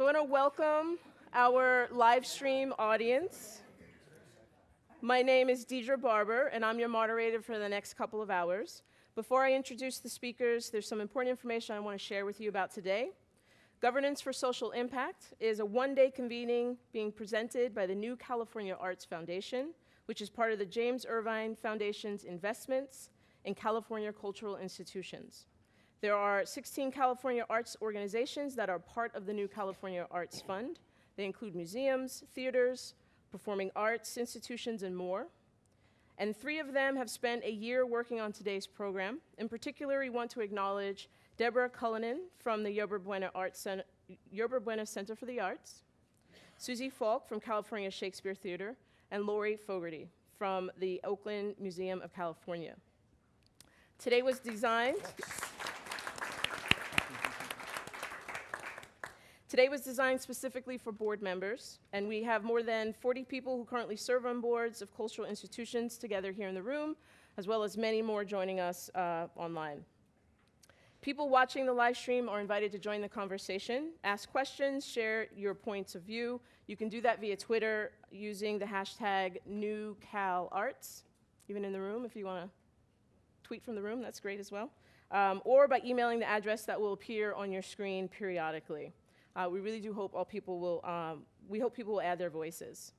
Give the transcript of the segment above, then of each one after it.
So I want to welcome our live stream audience. My name is Deidre Barber, and I'm your moderator for the next couple of hours. Before I introduce the speakers, there's some important information I want to share with you about today. Governance for Social Impact is a one-day convening being presented by the New California Arts Foundation, which is part of the James Irvine Foundation's investments in California cultural institutions. There are 16 California arts organizations that are part of the New California Arts Fund. They include museums, theaters, performing arts institutions, and more. And three of them have spent a year working on today's program. In particular, we want to acknowledge Deborah Cullinan from the Yerba Buena, Arts Center, Yerba Buena Center for the Arts, Susie Falk from California Shakespeare Theater, and Lori Fogarty from the Oakland Museum of California. Today was designed. Today was designed specifically for board members, and we have more than 40 people who currently serve on boards of cultural institutions together here in the room, as well as many more joining us uh, online. People watching the live stream are invited to join the conversation, ask questions, share your points of view. You can do that via Twitter using the hashtag NewCalArts, even in the room if you want to tweet from the room, that's great as well. Um, or by emailing the address that will appear on your screen periodically. Uh, we really do hope all people will, um, we hope people will add their voices.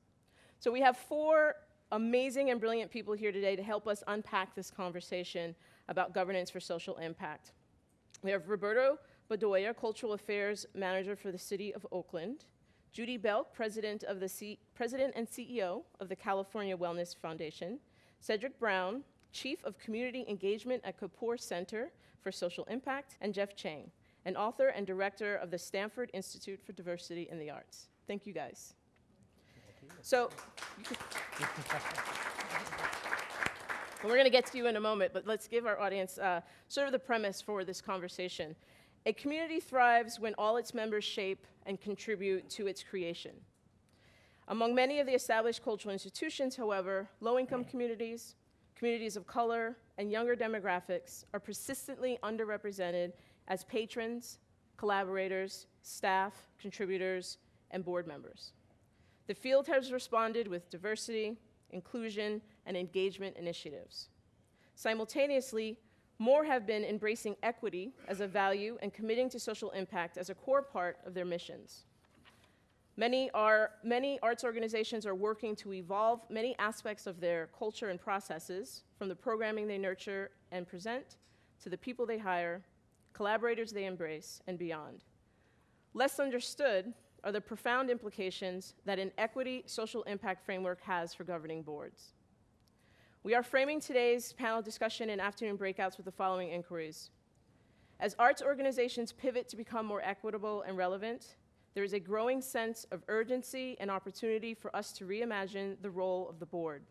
So we have four amazing and brilliant people here today to help us unpack this conversation about governance for social impact. We have Roberto Bedoya, Cultural Affairs Manager for the City of Oakland, Judy Belk, President, of the C President and CEO of the California Wellness Foundation, Cedric Brown, Chief of Community Engagement at Kapor Center for Social Impact, and Jeff Chang, and author and director of the Stanford Institute for Diversity in the Arts. Thank you guys. So, we're going to get to you in a moment, but let's give our audience uh, sort of the premise for this conversation. A community thrives when all its members shape and contribute to its creation. Among many of the established cultural institutions, however, low income communities, communities of color, and younger demographics are persistently underrepresented as patrons, collaborators, staff, contributors, and board members. The field has responded with diversity, inclusion, and engagement initiatives. Simultaneously, more have been embracing equity as a value and committing to social impact as a core part of their missions. Many, are, many arts organizations are working to evolve many aspects of their culture and processes, from the programming they nurture and present, to the people they hire, collaborators they embrace, and beyond. Less understood are the profound implications that an equity social impact framework has for governing boards. We are framing today's panel discussion and afternoon breakouts with the following inquiries. As arts organizations pivot to become more equitable and relevant, there is a growing sense of urgency and opportunity for us to reimagine the role of the board.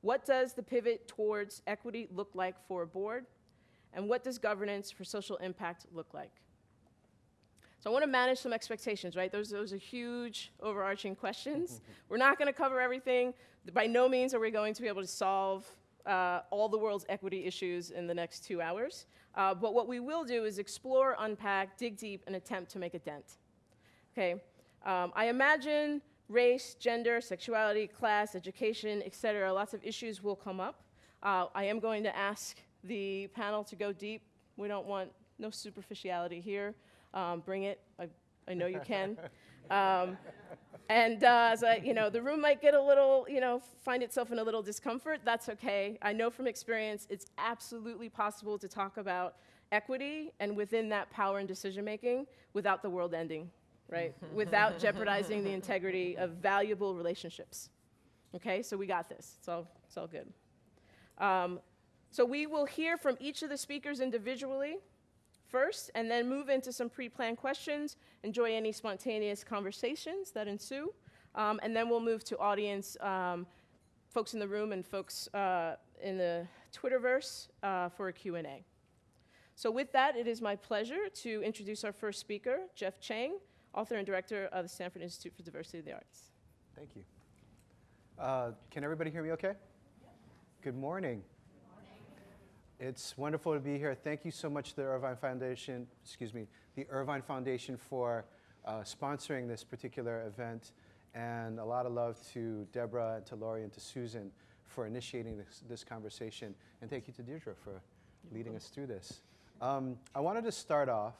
What does the pivot towards equity look like for a board? And what does governance for social impact look like? So I want to manage some expectations, right? Those, those are huge overarching questions. We're not going to cover everything. By no means are we going to be able to solve uh, all the world's equity issues in the next two hours. Uh, but what we will do is explore, unpack, dig deep, and attempt to make a dent. Okay, um, I imagine race, gender, sexuality, class, education, et cetera, lots of issues will come up. Uh, I am going to ask the panel to go deep. We don't want no superficiality here um, bring it. I, I know you can. Um, and uh, as I, you know, the room might get a little, you know, find itself in a little discomfort. That's okay. I know from experience it's absolutely possible to talk about equity and within that power and decision making without the world ending, right? without jeopardizing the integrity of valuable relationships. Okay, so we got this. It's all, it's all good. Um, so we will hear from each of the speakers individually first and then move into some pre-planned questions, enjoy any spontaneous conversations that ensue, um, and then we'll move to audience, um, folks in the room and folks uh, in the Twitterverse uh, for a Q&A. So with that, it is my pleasure to introduce our first speaker, Jeff Chang, author and director of the Stanford Institute for Diversity of the Arts. Thank you. Uh, can everybody hear me okay? Good morning. It's wonderful to be here. Thank you so much to the Irvine Foundation, excuse me, the Irvine Foundation for uh, sponsoring this particular event. And a lot of love to Deborah and to Lori and to Susan for initiating this, this conversation. And thank you to Deirdre for leading us through this. Um, I wanted to start off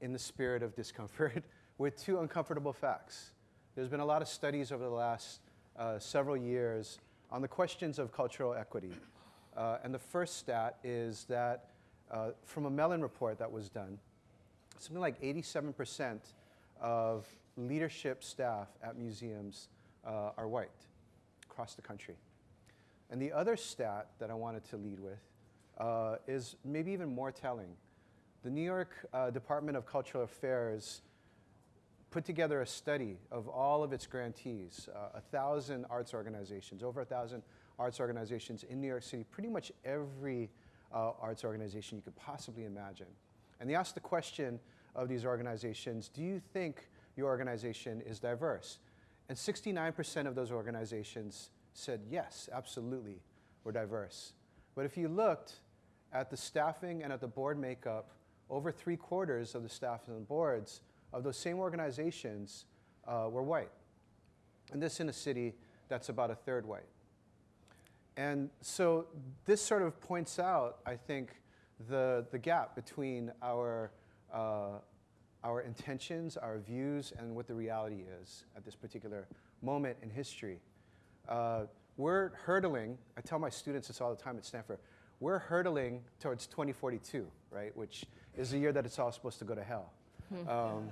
in the spirit of discomfort with two uncomfortable facts. There's been a lot of studies over the last uh, several years on the questions of cultural equity. Uh, and the first stat is that uh, from a Mellon report that was done, something like 87% of leadership staff at museums uh, are white across the country. And the other stat that I wanted to lead with uh, is maybe even more telling. The New York uh, Department of Cultural Affairs put together a study of all of its grantees, uh, a thousand arts organizations, over a thousand arts organizations in New York City, pretty much every uh, arts organization you could possibly imagine. And they asked the question of these organizations, do you think your organization is diverse? And 69% of those organizations said, yes, absolutely, we're diverse. But if you looked at the staffing and at the board makeup, over three quarters of the staff and the boards of those same organizations uh, were white. And this in a city that's about a third white. And so this sort of points out, I think, the, the gap between our, uh, our intentions, our views, and what the reality is at this particular moment in history. Uh, we're hurtling, I tell my students this all the time at Stanford, we're hurtling towards 2042, right, which is the year that it's all supposed to go to hell. Um,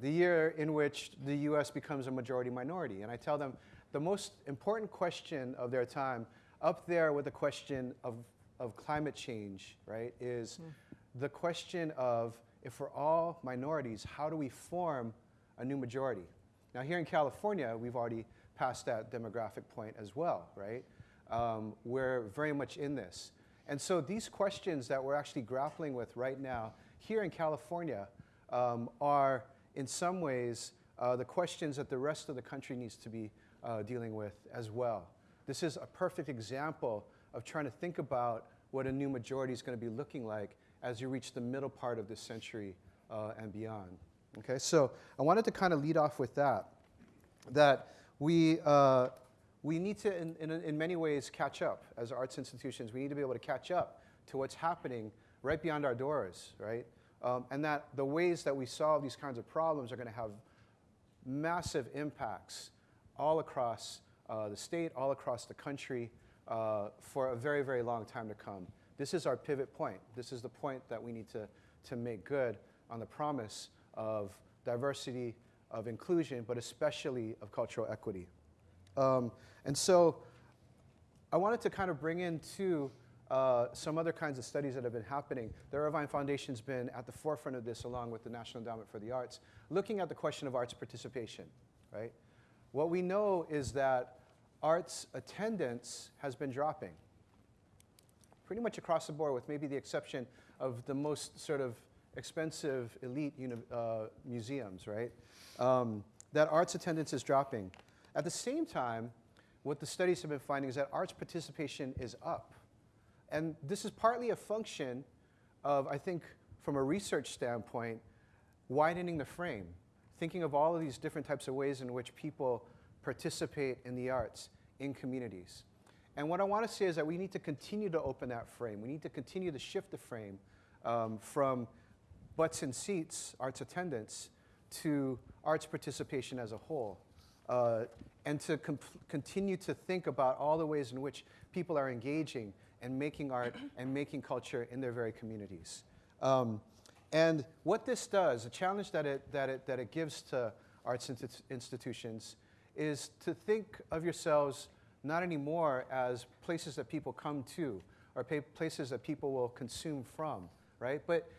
the year in which the US becomes a majority minority. And I tell them the most important question of their time, up there with the question of, of climate change, right, is mm. the question of if we're all minorities, how do we form a new majority? Now, here in California, we've already passed that demographic point as well, right? Um, we're very much in this. And so these questions that we're actually grappling with right now here in California um, are in some ways uh, the questions that the rest of the country needs to be uh, dealing with as well. This is a perfect example of trying to think about what a new majority is going to be looking like as you reach the middle part of this century uh, and beyond. Okay, so I wanted to kind of lead off with that, that we, uh, we need to, in, in, in many ways, catch up as arts institutions. We need to be able to catch up to what's happening right beyond our doors, right? Um, and that the ways that we solve these kinds of problems are going to have massive impacts all across uh, the state, all across the country uh, for a very, very long time to come. This is our pivot point. This is the point that we need to, to make good on the promise of diversity, of inclusion, but especially of cultural equity. Um, and so I wanted to kind of bring in, too, uh, some other kinds of studies that have been happening. The Irvine Foundation's been at the forefront of this along with the National Endowment for the Arts, looking at the question of arts participation, right? What we know is that arts attendance has been dropping pretty much across the board with maybe the exception of the most sort of expensive elite uh, museums, right? Um, that arts attendance is dropping. At the same time, what the studies have been finding is that arts participation is up. And this is partly a function of, I think, from a research standpoint, widening the frame, thinking of all of these different types of ways in which people participate in the arts in communities. And what I want to say is that we need to continue to open that frame. We need to continue to shift the frame um, from butts and seats, arts attendance, to arts participation as a whole. Uh, and to continue to think about all the ways in which people are engaging and making art and making culture in their very communities. Um, and what this does, the challenge that it, that it, that it gives to arts institutions is to think of yourselves not anymore as places that people come to or places that people will consume from, right? But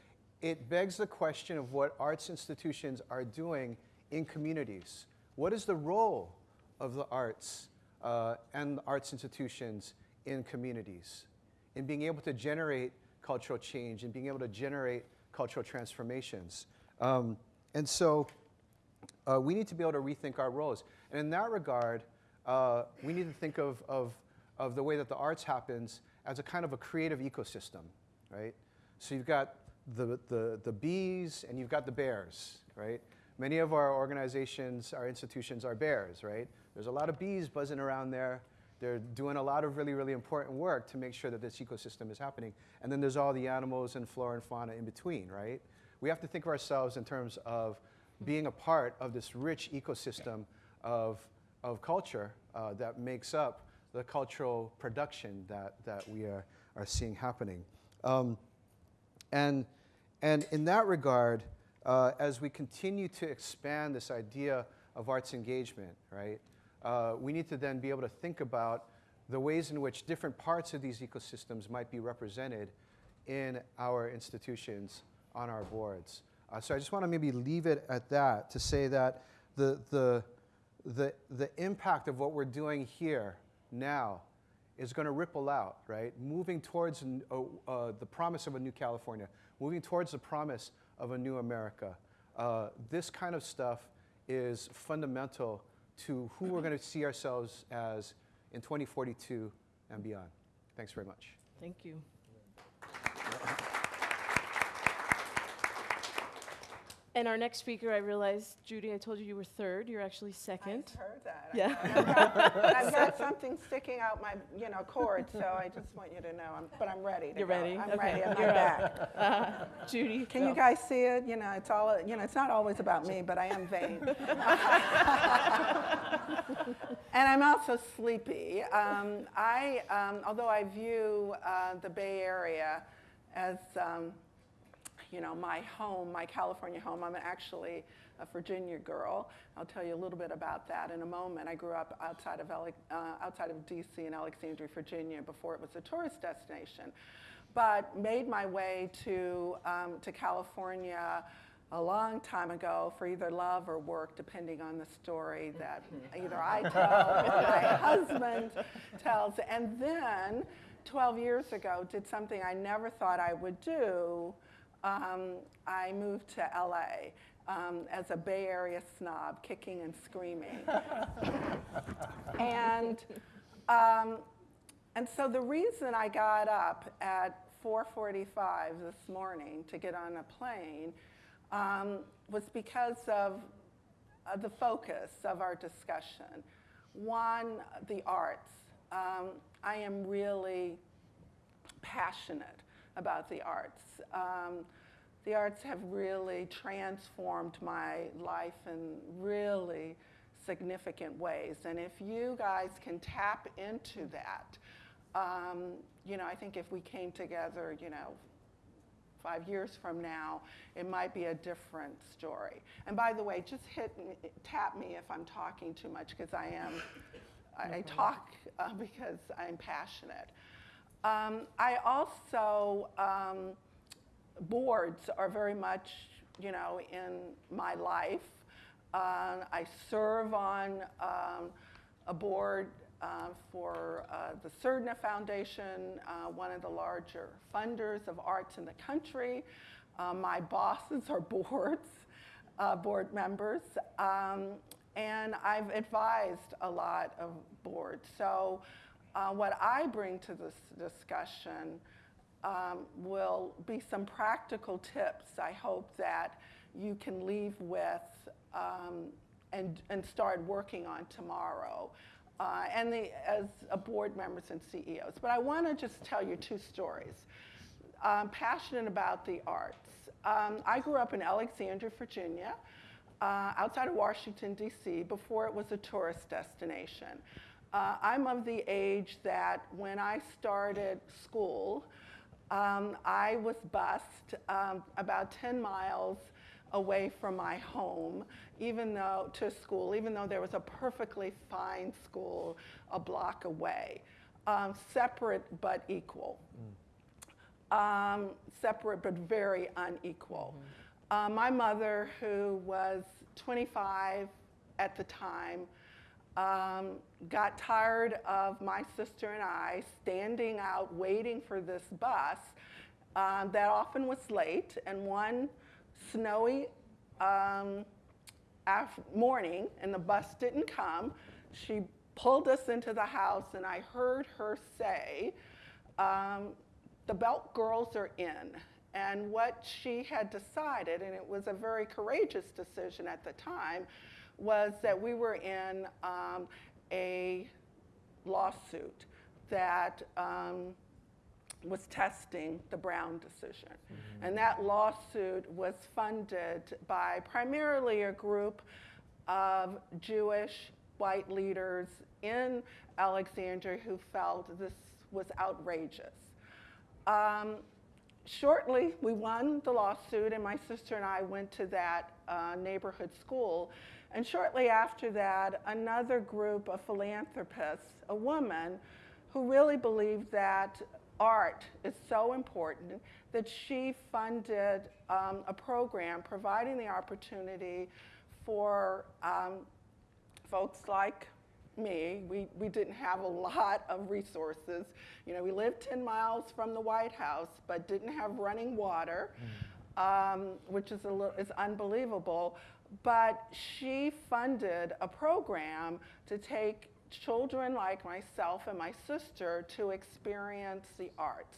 it begs the question of what arts institutions are doing in communities. What is the role of the arts uh, and the arts institutions in communities? In being able to generate cultural change and being able to generate cultural transformations. Um, and so uh, we need to be able to rethink our roles. And in that regard, uh, we need to think of, of, of the way that the arts happens as a kind of a creative ecosystem, right? So you've got the, the, the bees and you've got the bears, right? Many of our organizations, our institutions are bears, right? There's a lot of bees buzzing around there. They're doing a lot of really, really important work to make sure that this ecosystem is happening. And then there's all the animals and flora and fauna in between, right? We have to think of ourselves in terms of being a part of this rich ecosystem of, of culture uh, that makes up the cultural production that, that we are, are seeing happening. Um, and, and in that regard, uh, as we continue to expand this idea of arts engagement, right, uh, we need to then be able to think about the ways in which different parts of these ecosystems might be represented in our institutions on our boards. Uh, so I just want to maybe leave it at that to say that the, the, the, the impact of what we're doing here now is going to ripple out, right? Moving towards uh, uh, the promise of a new California, moving towards the promise of a new America. Uh, this kind of stuff is fundamental to who we're going to see ourselves as in 2042 and beyond. Thanks very much. Thank you. And our next speaker, I realized, Judy, I told you you were third. You're actually second. I heard that. Yeah. I've got, I've got something sticking out my, you know, cord, so I just want you to know. I'm, but I'm ready You're go. ready? I'm Okay, ready. I'm you're back. Uh, Judy, Can go. you guys see it? You know, it's all, you know, it's not always about me, but I am vain. and I'm also sleepy. Um, I, um, although I view uh, the Bay Area as, um, you know, my home, my California home. I'm actually a Virginia girl. I'll tell you a little bit about that in a moment. I grew up outside of, uh, outside of D.C. in Alexandria, Virginia, before it was a tourist destination, but made my way to, um, to California a long time ago for either love or work, depending on the story that either I tell or my husband tells. And then 12 years ago, did something I never thought I would do. Um, I moved to LA um, as a Bay Area snob, kicking and screaming. and, um, and so the reason I got up at 4:45 this morning to get on a plane um, was because of uh, the focus of our discussion. One, the arts. Um, I am really passionate about the arts. Um, the arts have really transformed my life in really significant ways. And if you guys can tap into that, um, you know, I think if we came together, you know, five years from now, it might be a different story. And by the way, just hit me, tap me if I'm talking too much because I am. I, I talk uh, because I'm passionate. Um, I also um, boards are very much, you know, in my life. Uh, I serve on um, a board uh, for uh, the Surdna Foundation, uh, one of the larger funders of arts in the country. Uh, my bosses are boards, uh, board members, um, and I've advised a lot of boards. So uh, what I bring to this discussion um, will be some practical tips I hope that you can leave with um, and, and start working on tomorrow. Uh, and the, as a board members and CEOs. But I want to just tell you two stories. I'm passionate about the arts. Um, I grew up in Alexandria, Virginia, uh, outside of Washington, D.C., before it was a tourist destination. Uh, I'm of the age that when I started school, um, I was bused um, about 10 miles away from my home, even though to school, even though there was a perfectly fine school a block away, um, separate but equal. Um, separate but very unequal. Uh, my mother, who was 25 at the time, um, got tired of my sister and I standing out waiting for this bus um, that often was late. And one snowy um, morning, and the bus didn't come, she pulled us into the house, and I heard her say, um, The Belk girls are in. And what she had decided, and it was a very courageous decision at the time, was that we were in um, a lawsuit that um, was testing the Brown decision. And that lawsuit was funded by primarily a group of Jewish white leaders in Alexandria who felt this was outrageous. Um, shortly, we won the lawsuit, and my sister and I went to that uh, neighborhood school. And shortly after that, another group of philanthropists, a woman who really believed that art is so important, that she funded um, a program providing the opportunity for um, folks like me, we, we didn't have a lot of resources. You know, we lived 10 miles from the White House, but didn't have running water, um, which is, a little, is unbelievable. But she funded a program to take children like myself and my sister to experience the arts.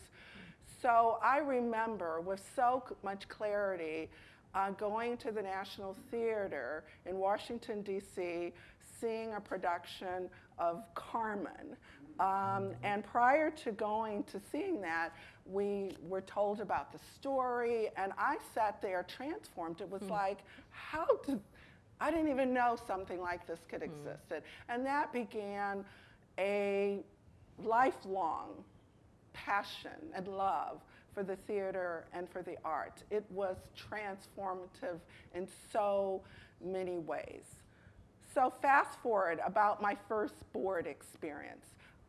So I remember with so much clarity uh, going to the National Theater in Washington, D.C., seeing a production of Carmen. Um, and prior to going to seeing that, we were told about the story, and I sat there transformed. It was like, how did I didn't even know something like this could exist. And that began a lifelong passion and love for the theater and for the art. It was transformative in so many ways. So, fast forward about my first board experience.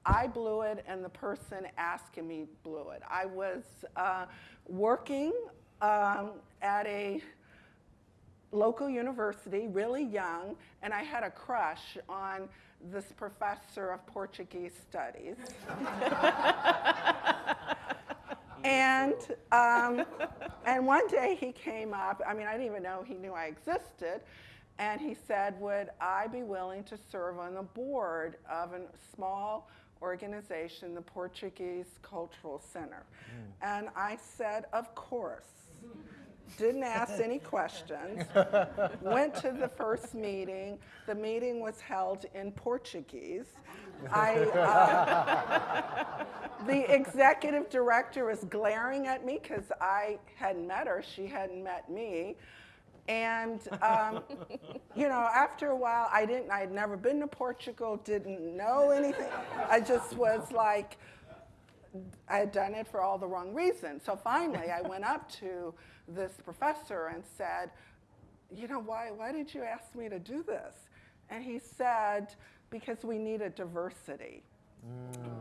I blew it, and the person asking me blew it. I was uh, working um, at a local university, really young, and I had a crush on this professor of Portuguese studies. and, um, and one day he came up, I mean, I didn't even know he knew I existed, and he said, Would I be willing to serve on the board of a small organization, the Portuguese Cultural Center? And I said, Of course didn't ask any questions, went to the first meeting. The meeting was held in Portuguese. I, uh, the executive director was glaring at me because I hadn't met her, she hadn't met me. And, um, you know, after a while, I didn't, I had never been to Portugal, didn't know anything. I just was like, I had done it for all the wrong reasons. So finally, I went up to this professor and said, You know, why, why did you ask me to do this? And he said, Because we need a diversity.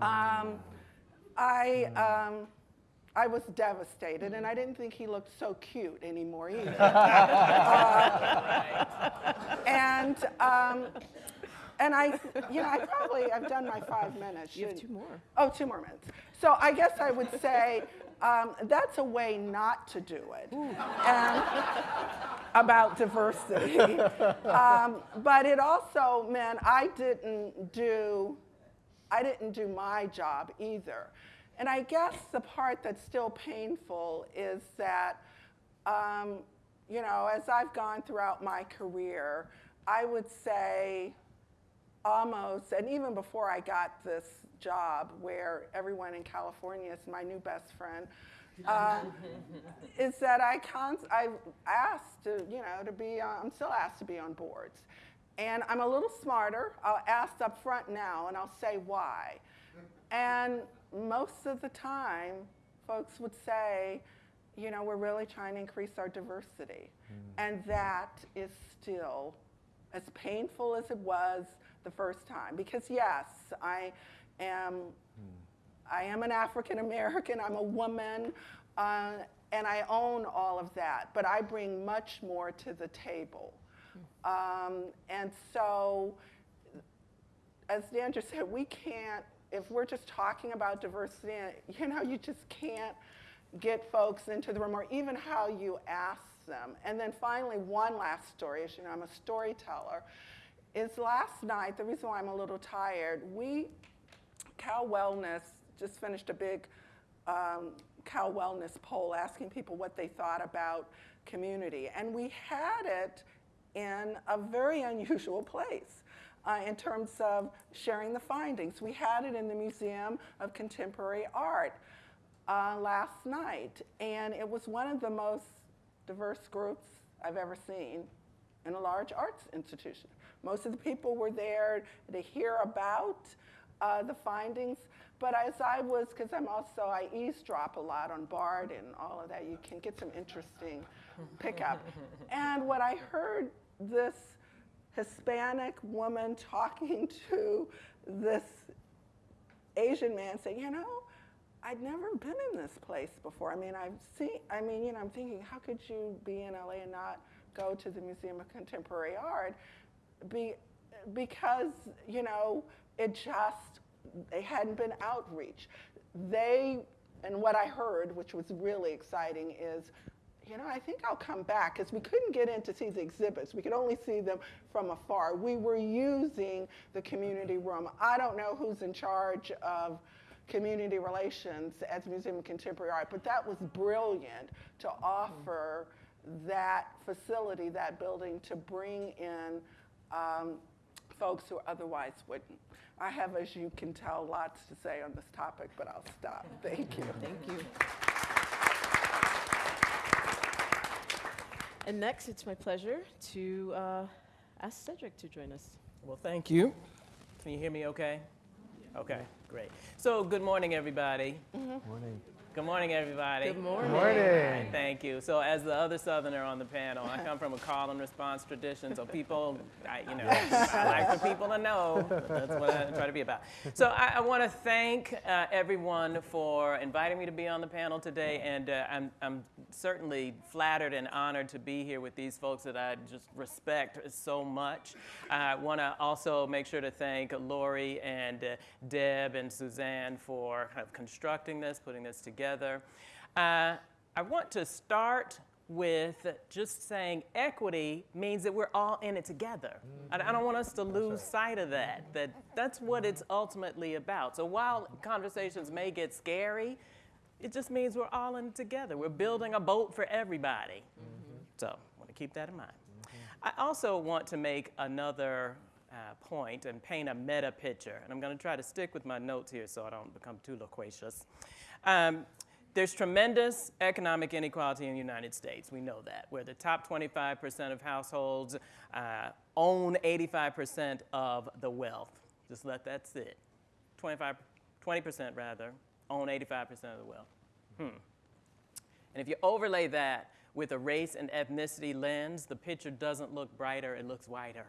Um, I, um, I was devastated, and I didn't think he looked so cute anymore either. Uh, and um, and I, you know, I probably I've done my five minutes. You have two more. Oh, two more minutes. So I guess I would say um, that's a way not to do it. And about diversity. Um, but it also meant I didn't do, I didn't do my job either. And I guess the part that's still painful is that, um, you know, as I've gone throughout my career, I would say almost, and even before I got this job, where everyone in California is my new best friend, um, is that I cons- I've asked to, you know, to be, on, I'm still asked to be on boards. And I'm a little smarter. I'll ask up front now, and I'll say why. And most of the time, folks would say, you know, we're really trying to increase our diversity. And that is still as painful as it was the first time. Because yes, I am, I am an African American, I'm a woman, uh, and I own all of that. But I bring much more to the table. Um, and so, as Dandra said, we can't, if we're just talking about diversity, you know, you just can't get folks into the room or even how you ask them. And then finally, one last story, as you know, I'm a storyteller, is last night, the reason why I'm a little tired, we, Cal Wellness just finished a big um, Cal Wellness poll asking people what they thought about community. And we had it in a very unusual place uh, in terms of sharing the findings. We had it in the Museum of Contemporary Art uh, last night, and it was one of the most diverse groups I've ever seen in a large arts institution. Most of the people were there to hear about uh, the findings, but as I was, because I'm also, I eavesdrop a lot on BARD and all of that, you can get some interesting pickup. and what I heard this Hispanic woman talking to this Asian man saying, you know, I'd never been in this place before. I mean, I've seen, I mean, you know, I'm thinking, how could you be in LA and not go to the Museum of Contemporary Art? Be, because, you know, it just, they hadn't been outreach. They, and what I heard, which was really exciting, is you know, I think I'll come back because we couldn't get in to see the exhibits. We could only see them from afar. We were using the community room. I don't know who's in charge of community relations at the Museum of Contemporary Art, but that was brilliant to offer that facility, that building, to bring in um, folks who otherwise wouldn't. I have, as you can tell, lots to say on this topic, but I'll stop. Thank you. Thank you. And next, it's my pleasure to uh, ask Cedric to join us. Well, thank you. Can you hear me okay? Okay, great. So, good morning, everybody. Morning. Good morning, everybody. Good morning. Morning. Thank you. So, as the other Southerner on the panel, I come from a call and response tradition. So, people, I, you know, I like for people to know. That's what I try to be about. So, I, I want to thank uh, everyone for inviting me to be on the panel today, and uh, I'm, I'm certainly flattered and honored to be here with these folks that I just respect so much. I want to also make sure to thank Lori and uh, Deb and Suzanne for kind of constructing this, putting this together. Uh, I want to start with just saying equity means that we're all in it together. I, I don't want us to lose sight of that, that that's what it's ultimately about. So while conversations may get scary, it just means we're all in it together. We're building a boat for everybody. So I want to keep that in mind. I also want to make another uh, point and paint a meta picture. And I'm going to try to stick with my notes here so I don't become too loquacious. Um, there's tremendous economic inequality in the United States. We know that. Where the top 25% of households uh, own 85% of the wealth. Just let that sit. 25, 20% rather, own 85% of the wealth. Hmm. And if you overlay that with a race and ethnicity lens, the picture doesn't look brighter, it looks whiter.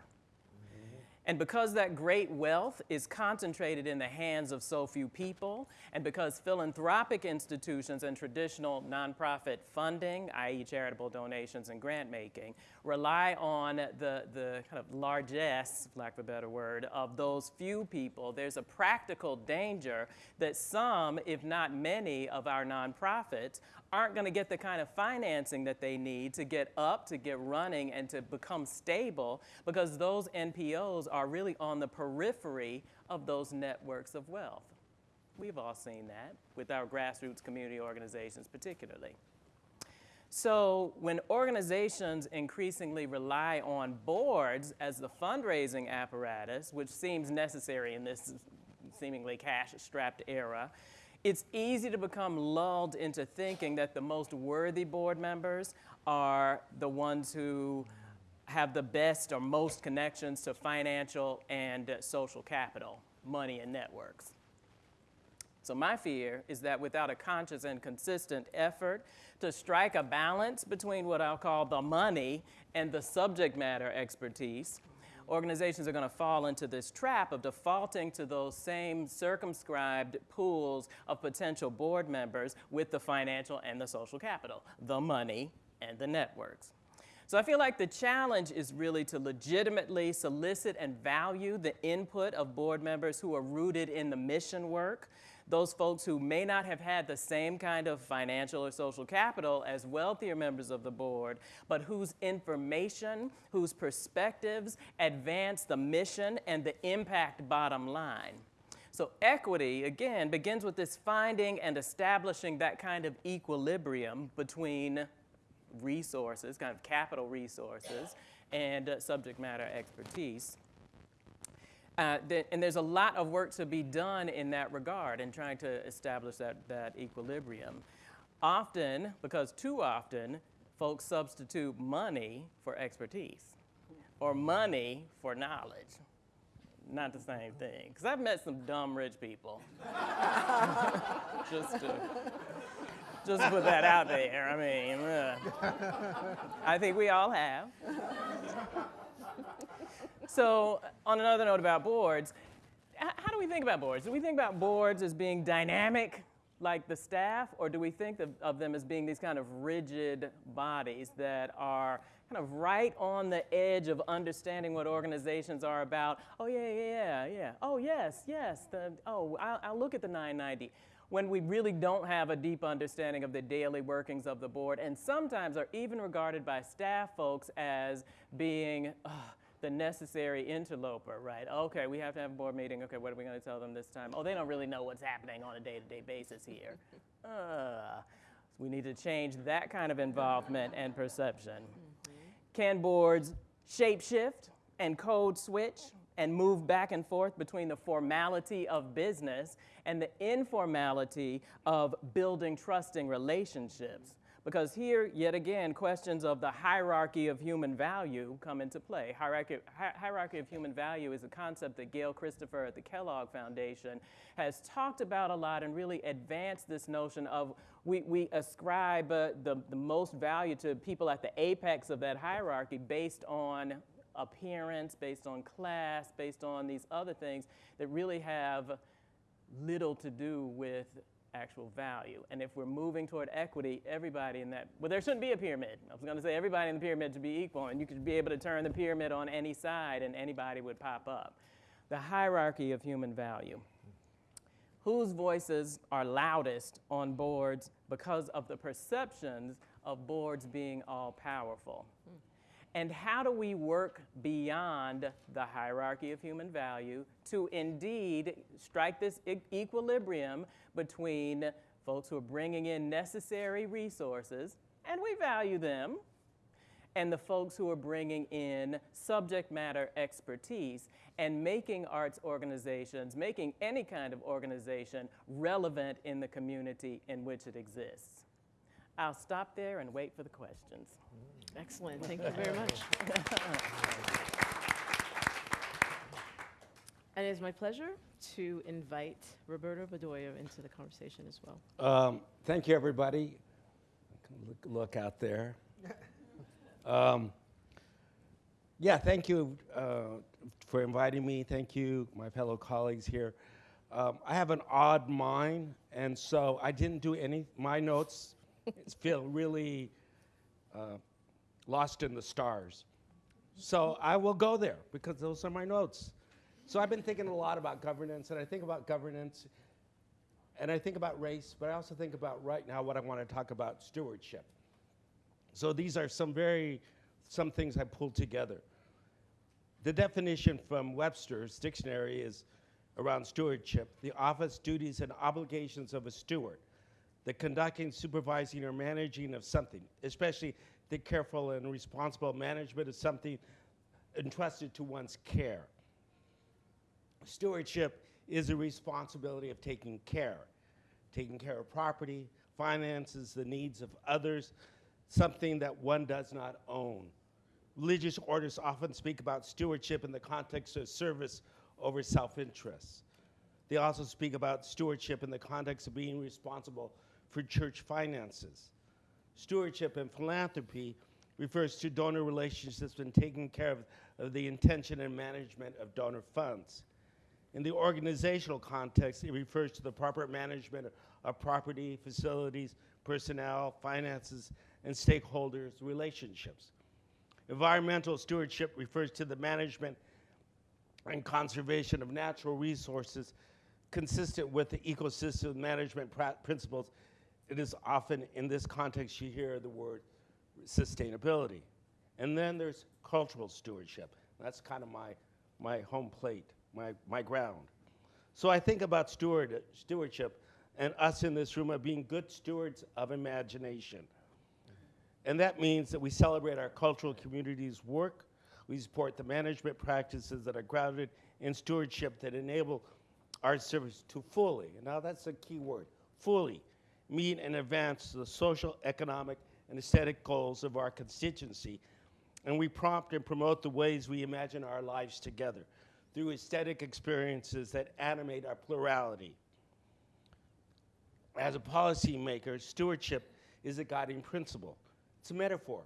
And because that great wealth is concentrated in the hands of so few people, and because philanthropic institutions and traditional nonprofit funding, i.e., charitable donations and grant making, rely on the, the kind of largesse, lack of a better word, of those few people, there's a practical danger that some, if not many, of our nonprofits aren't going to get the kind of financing that they need to get up, to get running, and to become stable because those NPOs are really on the periphery of those networks of wealth. We've all seen that with our grassroots community organizations, particularly. So, when organizations increasingly rely on boards as the fundraising apparatus, which seems necessary in this seemingly cash strapped era, it's easy to become lulled into thinking that the most worthy board members are the ones who have the best or most connections to financial and social capital, money, and networks. So, my fear is that without a conscious and consistent effort to strike a balance between what I'll call the money and the subject matter expertise, organizations are going to fall into this trap of defaulting to those same circumscribed pools of potential board members with the financial and the social capital, the money and the networks. So I feel like the challenge is really to legitimately solicit and value the input of board members who are rooted in the mission work those folks who may not have had the same kind of financial or social capital as wealthier members of the board, but whose information, whose perspectives advance the mission and the impact bottom line. So, equity, again, begins with this finding and establishing that kind of equilibrium between resources, kind of capital resources, and uh, subject matter expertise. Uh, th- and there's a lot of work to be done in that regard in trying to establish that, that equilibrium. Often, because too often, folks substitute money for expertise or money for knowledge. Not the same thing. Because I've met some dumb rich people. just to just put that out there. I mean, uh, I think we all have. So, on another note about boards, how do we think about boards? Do we think about boards as being dynamic like the staff, or do we think of, of them as being these kind of rigid bodies that are kind of right on the edge of understanding what organizations are about? Oh, yeah, yeah, yeah, yeah. Oh, yes, yes. The, oh, I'll, I'll look at the 990 when we really don't have a deep understanding of the daily workings of the board, and sometimes are even regarded by staff folks as being the necessary interloper, right? Okay, we have to have a board meeting. Okay, what are we going to tell them this time? Oh, they don't really know what's happening on a day to day basis here. Uh, we need to change that kind of involvement and perception. Can boards shapeshift and code switch and move back and forth between the formality of business and the informality of building trusting relationships? Because here, yet again, questions of the hierarchy of human value come into play. Hierarchy, hi- hierarchy of human value is a concept that Gail Christopher at the Kellogg Foundation has talked about a lot and really advanced this notion of we, we ascribe uh, the, the most value to people at the apex of that hierarchy based on appearance, based on class, based on these other things that really have little to do with actual value. And if we're moving toward equity, everybody in that, well, there shouldn't be a pyramid. I was going to say everybody in the pyramid should be equal, and you could be able to turn the pyramid on any side and anybody would pop up. The hierarchy of human value. Whose voices are loudest on boards because of the perceptions of boards being all powerful? Hmm. And how do we work beyond the hierarchy of human value to indeed strike this e- equilibrium between folks who are bringing in necessary resources, and we value them, and the folks who are bringing in subject matter expertise and making arts organizations, making any kind of organization relevant in the community in which it exists? I'll stop there and wait for the questions. Excellent, thank you very much. And it is my pleasure to invite Roberto Bedoya into the conversation as well. Um, thank you, everybody. Look, look out there. Um, yeah, thank you uh, for inviting me. Thank you, my fellow colleagues here. Um, I have an odd mind, and so I didn't do any. My notes feel really uh, lost in the stars. So I will go there because those are my notes. So I've been thinking a lot about governance, and I think about governance and I think about race, but I also think about right now what I want to talk about stewardship. So these are some very, some things I pulled together. The definition from Webster's dictionary is around stewardship the office, duties, and obligations of a steward, the conducting, supervising, or managing of something, especially the careful and responsible management of something entrusted to one's care. Stewardship is a responsibility of taking care, taking care of property, finances, the needs of others, something that one does not own. Religious orders often speak about stewardship in the context of service over self interest. They also speak about stewardship in the context of being responsible for church finances. Stewardship and philanthropy refers to donor relationships and taking care of, of the intention and management of donor funds. In the organizational context, it refers to the proper management of, property, facilities, personnel, finances, and stakeholders' relationships. Environmental stewardship refers to the management and conservation of natural resources consistent with the ecosystem management principles. It is often in this context you hear the word sustainability. And then there's cultural stewardship. That's kind of my, my home plate, my, my ground. So I think about steward, stewardship and us in this room are being good stewards of imagination. And that means that we celebrate our cultural community's work. We support the management practices that are grounded in stewardship that enable our service to fully, now that's a key word, fully meet and advance the social, economic, and aesthetic goals of our constituency. And we prompt and promote the ways we imagine our lives together through aesthetic experiences that animate our plurality. As a policymaker, stewardship is a guiding principle. It's a metaphor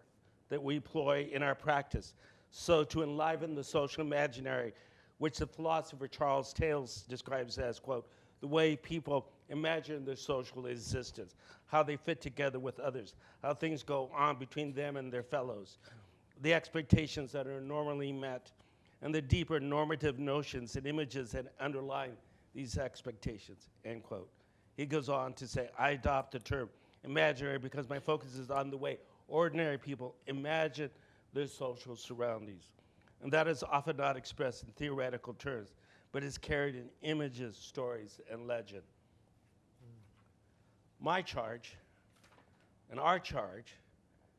that we employ in our practice. So to enliven the social imaginary, which the philosopher Charles Taylor describes as, quote, the way people imagine their social existence, how they fit together with others, how things go on between them and their fellows, the expectations that are normally met, and the deeper normative notions and images that underlie these expectations, end quote. He goes on to say, I adopt the term imaginary because my focus is on the way ordinary people imagine their social surroundings. And that is often not expressed in theoretical terms, but is carried in images, stories, and legend. My charge, and our charge,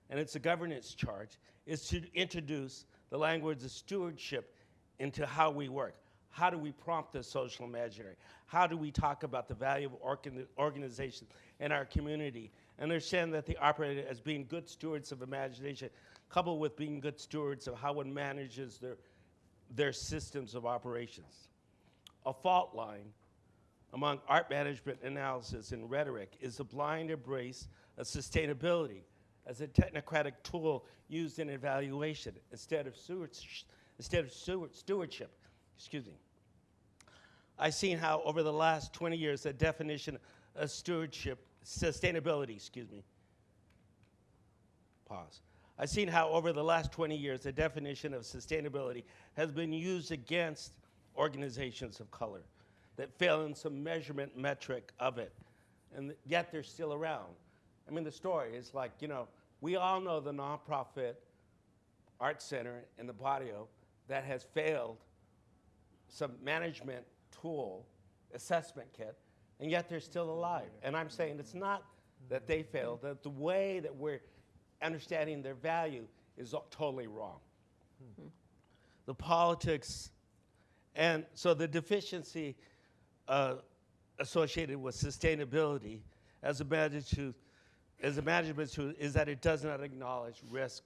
and it's a governance charge, is to introduce the language of stewardship into how we work. How do we prompt the social imaginary? How do we talk about the value of organ- organization in our community? And understand that they operate as being good stewards of imagination, coupled with being good stewards of how one manages their, their systems of operations. A fault line among art management analysis and rhetoric is the blind embrace of sustainability as a technocratic tool used in evaluation instead of, instead of stewardship. Excuse me. I've seen how over the last 20 years the definition of stewardship, sustainability, excuse me, pause. I've seen how over the last 20 years the definition of sustainability has been used against organizations of color that fail in some measurement metric of it, and yet they're still around. I mean, the story is like, you know, we all know the nonprofit art center in the barrio that has failed some management tool assessment kit, and yet they're still alive. And I'm saying it's not that they failed, that the way that we're understanding their value is totally wrong. Mm-hmm. The politics, and so the deficiency uh, associated with sustainability as a management as a management tool is that it does not acknowledge risk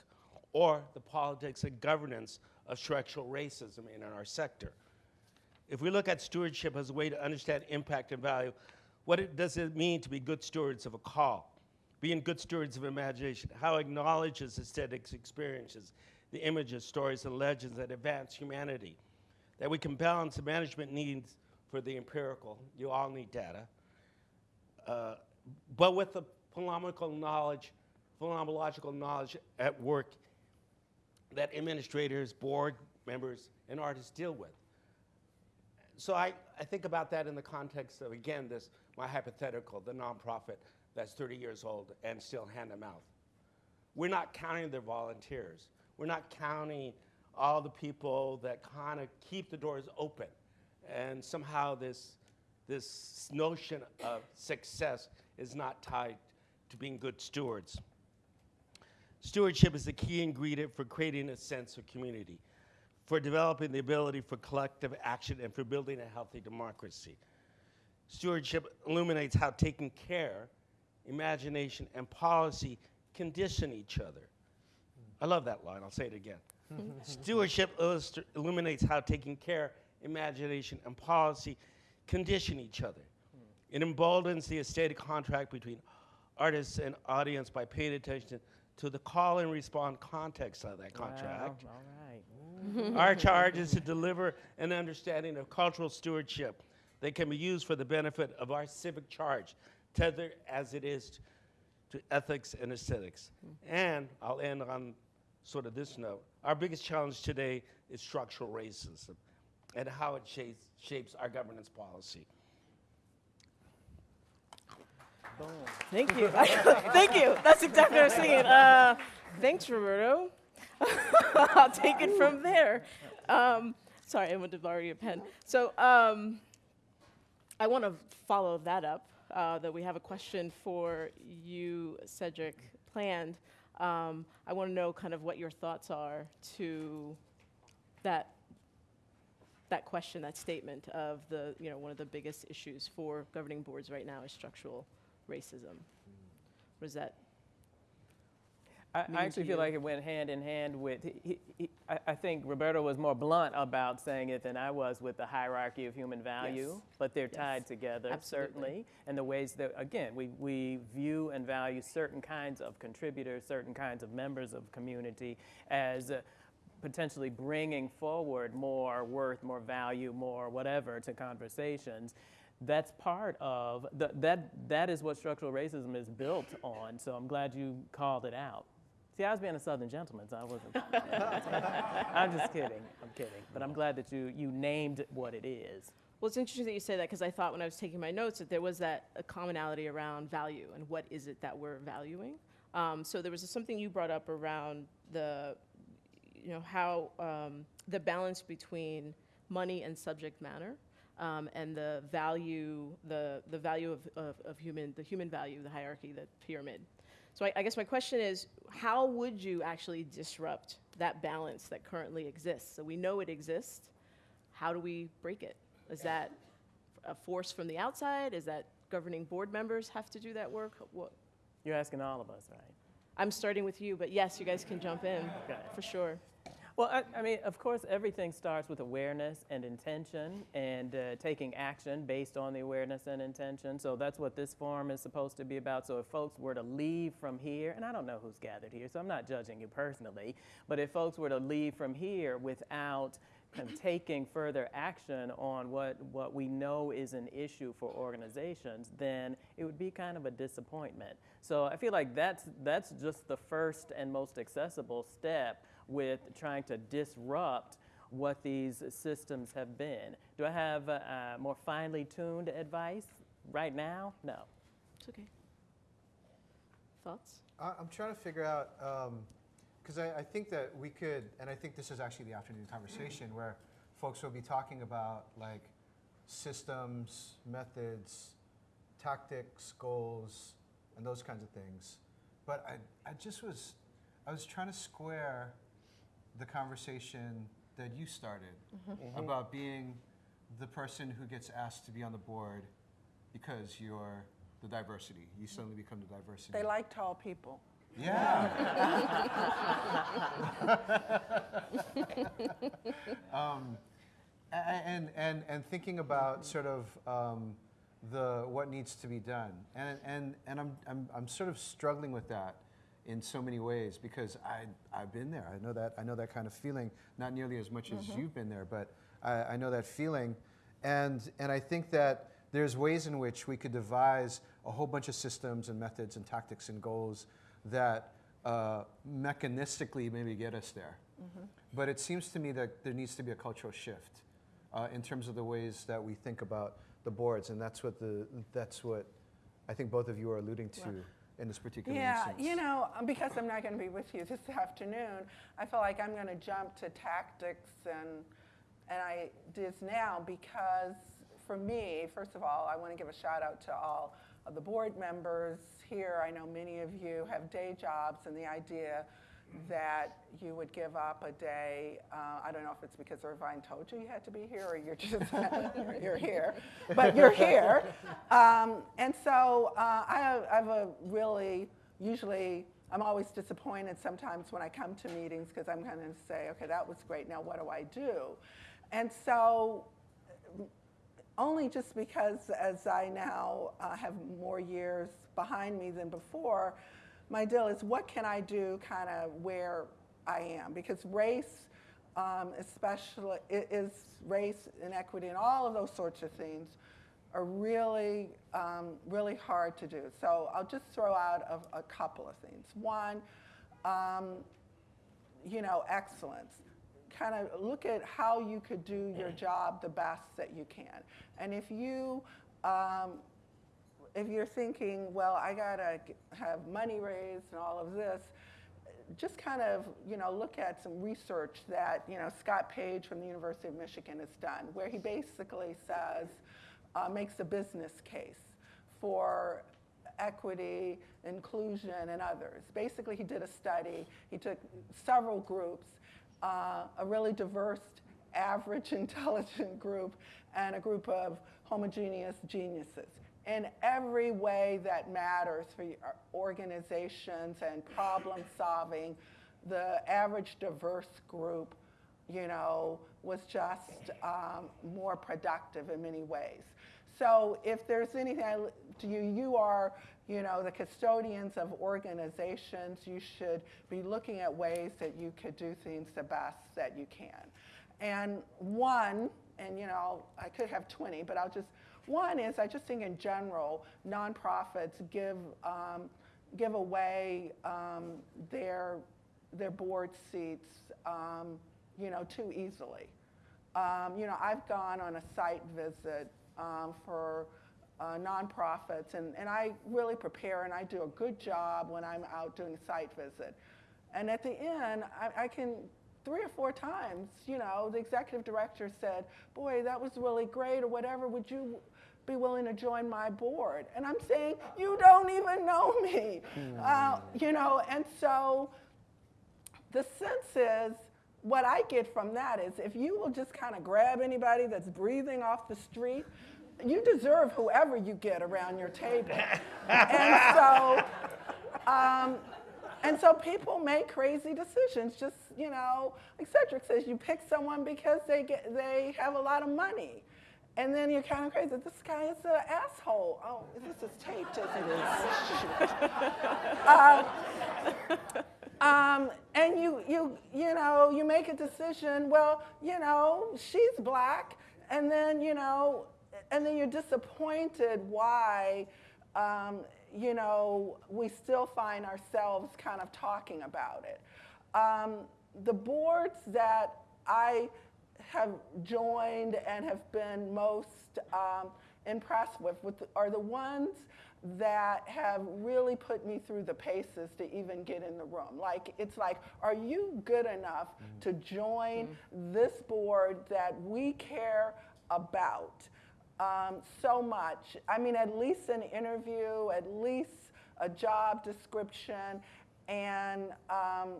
or the politics and governance of structural racism in our sector. If we look at stewardship as a way to understand impact and value, what it, does it mean to be good stewards of a call? Being good stewards of imagination, how acknowledges aesthetics experiences, the images, stories, and legends that advance humanity, that we can balance the management needs for the empirical. You all need data. Uh, but with the phenomenological knowledge, phenomenological knowledge at work that administrators, board members, and artists deal with. So I, I think about that in the context of, again, this, my hypothetical, the nonprofit that's 30 years old and still hand to mouth. We're not counting their volunteers. We're not counting all the people that kind of keep the doors open and somehow this, this notion of success is not tied to being good stewards. Stewardship is the key ingredient for creating a sense of community, for developing the ability for collective action, and for building a healthy democracy. Stewardship illuminates how taking care, imagination, and policy condition each other. I love that line, I'll say it again. Stewardship illuminates how taking care imagination, and policy condition each other. Hmm. It emboldens the aesthetic contract between artists and audience by paying attention to the call and respond context of that contract. Wow, all right. Our charge is to deliver an understanding of cultural stewardship that can be used for the benefit of our civic charge, tethered as it is to ethics and aesthetics. Hmm. And I'll end on sort of this note. Our biggest challenge today is structural racism and how it shapes, shapes our governance policy. Thank you. Thank you. That's exactly what I was thinking. Uh, thanks, Roberto. I'll take it from there. Um, sorry, I went to borrow your pen. So, um, I want to follow that up. Uh, that we have a question for you, Cedric, planned. Um, I want to know kind of what your thoughts are to that that question, that statement of the you know one of the biggest issues for governing boards right now is structural racism. What does that? I, I actually feel you? like it went hand in hand with. He, he, he, I, I think Roberto was more blunt about saying it than I was with the hierarchy of human value, Yes. but they're Yes. tied together Absolutely. certainly, and the ways that again we we view and value certain kinds of contributors, certain kinds of members of community as. Uh, potentially bringing forward more worth, more value, more whatever to conversations. That's part of the, that. That is what structural racism is built on. So I'm glad you called it out. See, I was being a Southern gentleman, so I wasn't. I'm just kidding. I'm kidding. But I'm glad that you you named what it is. Well, it's interesting that you say that because I thought when I was taking my notes that there was that a commonality around value and what is it that we're valuing. Um, so there was something you brought up around the, you know, how um, the balance between money and subject matter, um, and the value, the the value of, of, of human, the human value, the hierarchy, the pyramid. So I, I guess my question is, how would you actually disrupt that balance that currently exists? So we know it exists. How do we break it? Is that a force from the outside? Is that governing board members have to do that work? What? You're asking all of us, right? I'm starting with you, but yes, you guys can jump in Okay. for sure. Well, I, I mean, of course, everything starts with awareness and intention and uh, taking action based on the awareness and intention. So that's what this forum is supposed to be about. So if folks were to leave from here, and I don't know who's gathered here, so I'm not judging you personally, but if folks were to leave from here without kind of taking further action on what, what we know is an issue for organizations, then it would be kind of a disappointment. So I feel like that's, that's just the first and most accessible step with trying to disrupt what these systems have been. Do I have uh, uh, more finely tuned advice right now? No. It's okay. Thoughts? I- I'm trying to figure out, because I, I think that we could, and I think this is actually the afternoon conversation where folks will be talking about like systems, methods, tactics, goals, and those kinds of things. But I, I just was, I was trying to square the conversation that you started about being the person who gets asked to be on the board because you're the diversity. You suddenly become the diversity. They like tall people. Yeah. um, a- a- and, and, and thinking about sort of um, the, what needs to be done. And, and, and I'm, I'm, I'm sort of struggling with that in so many ways because I, I've been there. I know that, I know that kind of feeling, not nearly as much as you've been there, but I, I know that feeling. And, and I think that there's ways in which we could devise a whole bunch of systems and methods and tactics and goals that uh, mechanistically maybe get us there. But it seems to me that there needs to be a cultural shift uh, in terms of the ways that we think about the boards, and that's what the that's what I think both of you are alluding to in this particular Yeah, instance. you know, um, because I'm not going to be with you this afternoon, I feel like I'm going to jump to tactics and and ideas now because for me, first of all, I want to give a shout out to all of the board members here. I know many of you have day jobs, and the idea that you would give up a day. Uh, I don't know if it's because Irvine told you you had to be here, or you're just you're here, but you're here. Um, and so uh, I, have, I have a really usually. I'm always disappointed sometimes when I come to meetings because I'm going to say, okay, that was great. Now what do I do? And so only just because as I now uh, have more years behind me than before, my deal is what can I do kind of where I am? Because race, um, especially, is race, inequity, and all of those sorts of things are really, um, really hard to do. So I'll just throw out a, a couple of things. One, um, you know, excellence. Kind of look at how you could do your job the best that you can. And if you, um, if you're thinking, well, I gotta have money raised and all of this, just kind of, you know, look at some research that, you know, Scott Page from the University of Michigan has done, where he basically says, uh, makes a business case for equity, inclusion, and others. Basically, he did a study. He took several groups, uh, a really diverse, average, intelligent group, and a group of homogeneous geniuses. In every way that matters for organizations and problem solving, the average diverse group, you know, was just um, more productive in many ways. So if there's anything to you, you are, you know, the custodians of organizations. You should be looking at ways that you could do things the best that you can. And one, and you know, I could have 20, but I'll just, one is I just think in general, nonprofits give, um, give away um, their, their board seats, um, you know, too easily. Um, you know, I've gone on a site visit um, for uh, nonprofits, and, and I really prepare and I do a good job when I'm out doing a site visit. And at the end, I, I can, three or four times, you know, the executive director said, Boy, that was really great, or whatever, would you be willing to join my board? And I'm saying, You don't even know me. Uh, you know, and so the sense is, what I get from that is if you will just kind of grab anybody that's breathing off the street, you deserve whoever you get around your table. and so, um, and so people make crazy decisions. Just you know, like Cedric says, you pick someone because they get they have a lot of money. And then you're kind of crazy. This guy is an asshole. Oh, this is taped, isn't it? uh, um, and you, you, you know, you make a decision. Well, you know, she's black, and then you know, and then you're disappointed why, um, you know, we still find ourselves kind of talking about it. Um, the boards that I have joined and have been most um, impressed with, with are the ones that have really put me through the paces to even get in the room. Like, it's like, are you good enough mm. to join mm. this board that we care about um, so much? I mean, at least an interview, at least a job description, and um,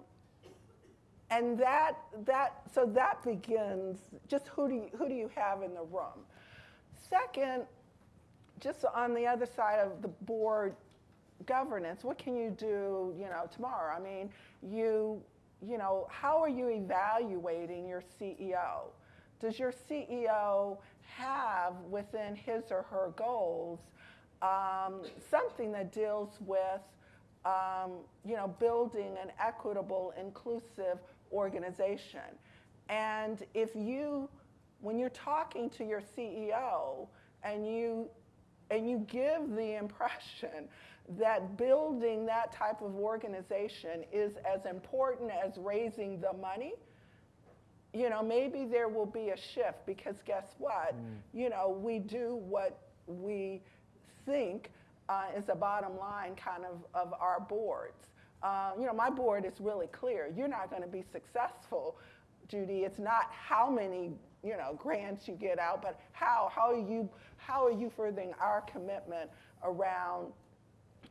and that that so that begins just who do you, who do you have in the room second just on the other side of the board governance, what can you do, you know, tomorrow? I mean, you, you know, how are you evaluating your CEO? Does your CEO have within his or her goals um, something that deals with, um, you know, building an equitable, inclusive organization? And if you, when you're talking to your CEO and you and you give the impression that building that type of organization is as important as raising the money, you know, maybe there will be a shift because guess what? Mm. You know, we do what we think uh, is the bottom line kind of of our boards. Uh, you know, my board is really clear. You're not going to be successful, Judy. It's not how many you know, grants you get out, but how, how, are you, how are you furthering our commitment around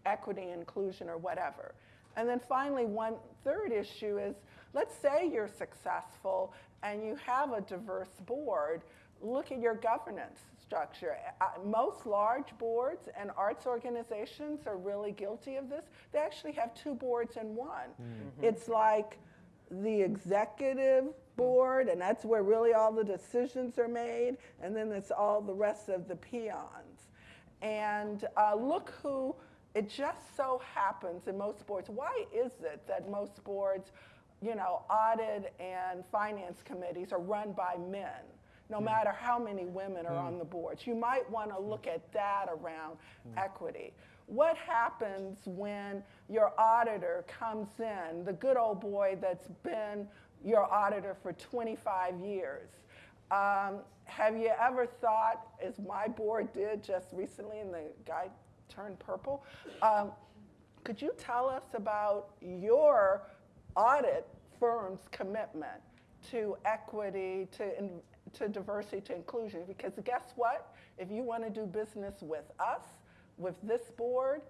equity, inclusion, or whatever? And then finally, one third issue is let's say you're successful and you have a diverse board, look at your governance structure. Uh, most large boards and arts organizations are really guilty of this. They actually have two boards in one. Mm-hmm. It's like the executive board, and that's where really all the decisions are made, and then it's all the rest of the peons. And uh, look who, it just so happens in most boards. Why is it that most boards, you know, audit and finance committees are run by men? No mm. matter how many women are mm. on the boards. You might want to look at that around equity. What happens when your auditor comes in, the good old boy that's been your auditor for 25 years. Um, have you ever thought, as my board did just recently, and the guy turned purple, um, could you tell us about your audit firm's commitment to equity, to, in, to diversity to inclusion because guess what? If you want to do business with us, with this board,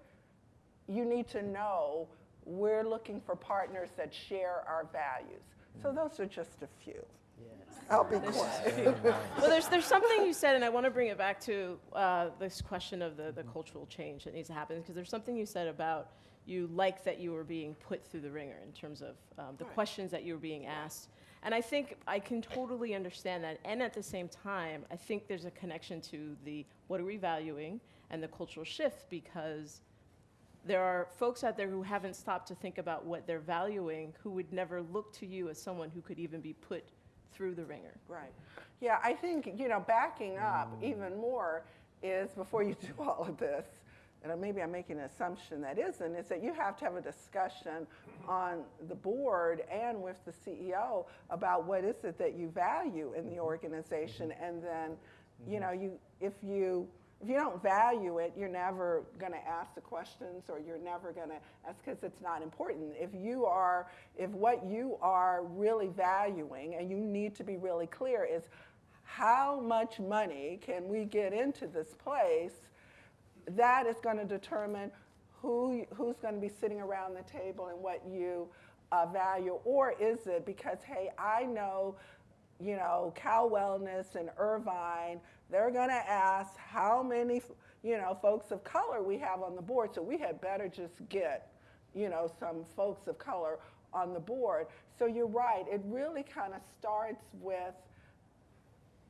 you need to know we're looking for partners that share our values. So those are just a few. Yes. I'll be quiet. Well, there's, there's something you said, and I want to bring it back to uh, this question of the, the cultural change that needs to happen, because there's something you said about you like that you were being put through the ringer in terms of um, the questions that you were being asked. And I think I can totally understand that. And at the same time, I think there's a connection to the what are we valuing and the cultural shift because there are folks out there who haven't stopped to think about what they're valuing who would never look to you as someone who could even be put through the ringer. Right. Yeah, I think, you know, backing up mm. even more is before you do all of this, and maybe I'm making an assumption that isn't, is that you have to have a discussion on the board and with the CEO about what is it that you value in the organization. And then, you know, you, if you, if you don't value it, you're never going to ask the questions or you're never going to ask because it's not important. If you are, if what you are really valuing, and you need to be really clear, is how much money can we get into this place, that is going to determine who, who's going to be sitting around the table and what you uh, value. Or is it because, hey, I know you know, Cal Wellness and Irvine, they're going to ask how many, you know, folks of color we have on the board. So we had better just get, you know, some folks of color on the board. So you're right. It really kind of starts with,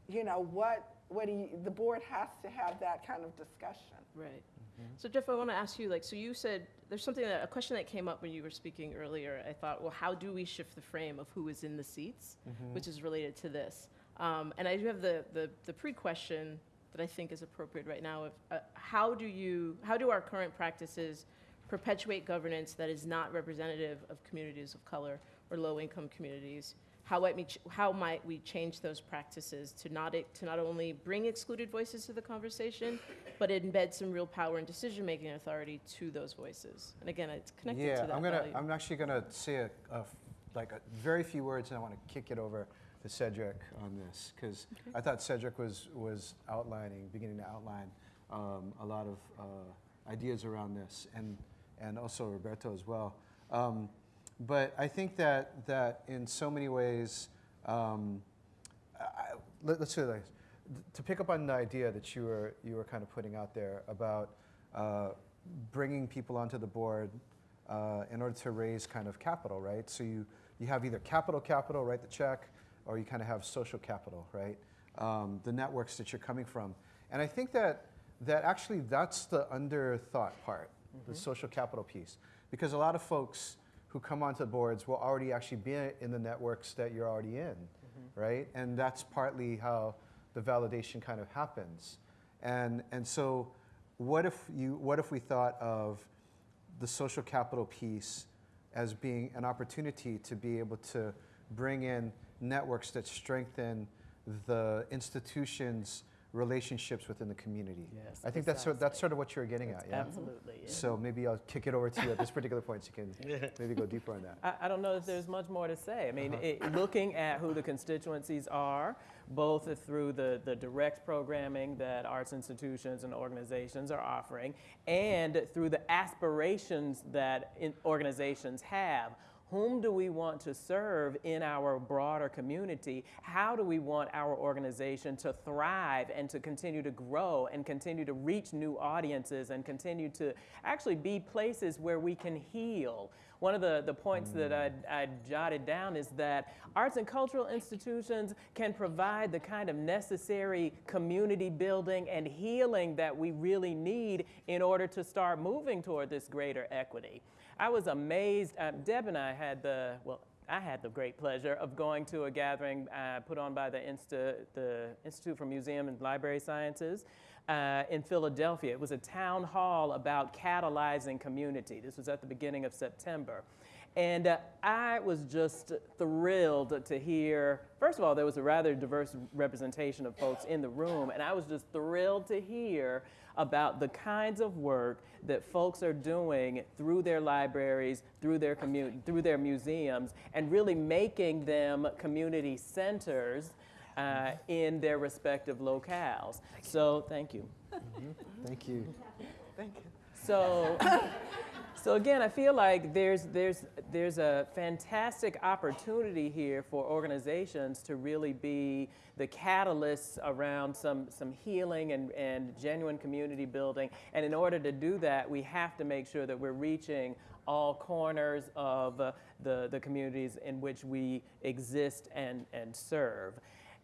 you know, what what do you, the board has to have that kind of discussion. Right. So Jeff, I want to ask you, like, so you said there's something that a question that came up when you were speaking earlier. I thought, well, how do we shift the frame of who is in the seats, which is related to this? Um, and I do have the the, the pre-question that I think is appropriate right now. Of uh, how do you how do our current practices perpetuate governance that is not representative of communities of color or low-income communities? How might, we ch- how might we change those practices to not, to not only bring excluded voices to the conversation, but embed some real power and decision-making authority to those voices? And again, it's connected yeah, to that I'm gonna. value. I'm actually gonna say a, a like a very few words, and I want to kick it over to Cedric on this because I thought Cedric was was outlining, beginning to outline um, a lot of uh, ideas around this, and and also Roberto as well. Um, but I think that that in so many ways, um, I, let, us say this. to pick up on the idea that you were you were kind of putting out there about uh, bringing people onto the board uh, in order to raise kind of capital, right? So you you have either capital capital, write the check, or you kind of have social capital, right? Um, the networks that you're coming from, and I think that that actually that's the underthought part, the social capital piece, because a lot of folks who come onto the boards will already actually be in the networks that you're already in, mm-hmm. right? And that's partly how the validation kind of happens. And, and so what if, you, what if we thought of the social capital piece as being an opportunity to be able to bring in networks that strengthen the institution's relationships within the community? Yes, I think that's, sort- that's sort of what you're getting at, yeah? Absolutely. yeah. So maybe I'll kick it over to you at this particular point so you can maybe go deeper on that. I, I don't know if there's much more to say. I mean, uh-huh. it, looking at who the constituencies are, both through the, the direct programming that arts institutions and organizations are offering, and through the aspirations that in, organizations have. Whom do we want to serve in our broader community? How do we want our organization to thrive and to continue to grow and continue to reach new audiences and continue to actually be places where we can heal? One of the, the points that mm. I, I jotted down is that arts and cultural institutions can provide the kind of necessary community building and healing that we really need in order to start moving toward this greater equity. I was amazed. Uh, Deb and I had the, well, I had the great pleasure of going to a gathering uh, put on by the, Insta, the Institute for Museum and Library Sciences uh, in Philadelphia. It was a town hall about catalyzing community. This was at the beginning of September. And uh, I was just thrilled to hear, first of all, there was a rather diverse representation of folks in the room, and I was just thrilled to hear about the kinds of work that folks are doing through their libraries, through their commu- through their museums, and really making them community centers uh, in their respective locales. So, thank you. thank you. Thank you. So, so again, I feel like there's, there's, there's a fantastic opportunity here for organizations to really be the catalysts around some, some healing and, and genuine community building. And in order to do that, we have to make sure that we're reaching all corners of uh, the, the communities in which we exist and, and serve.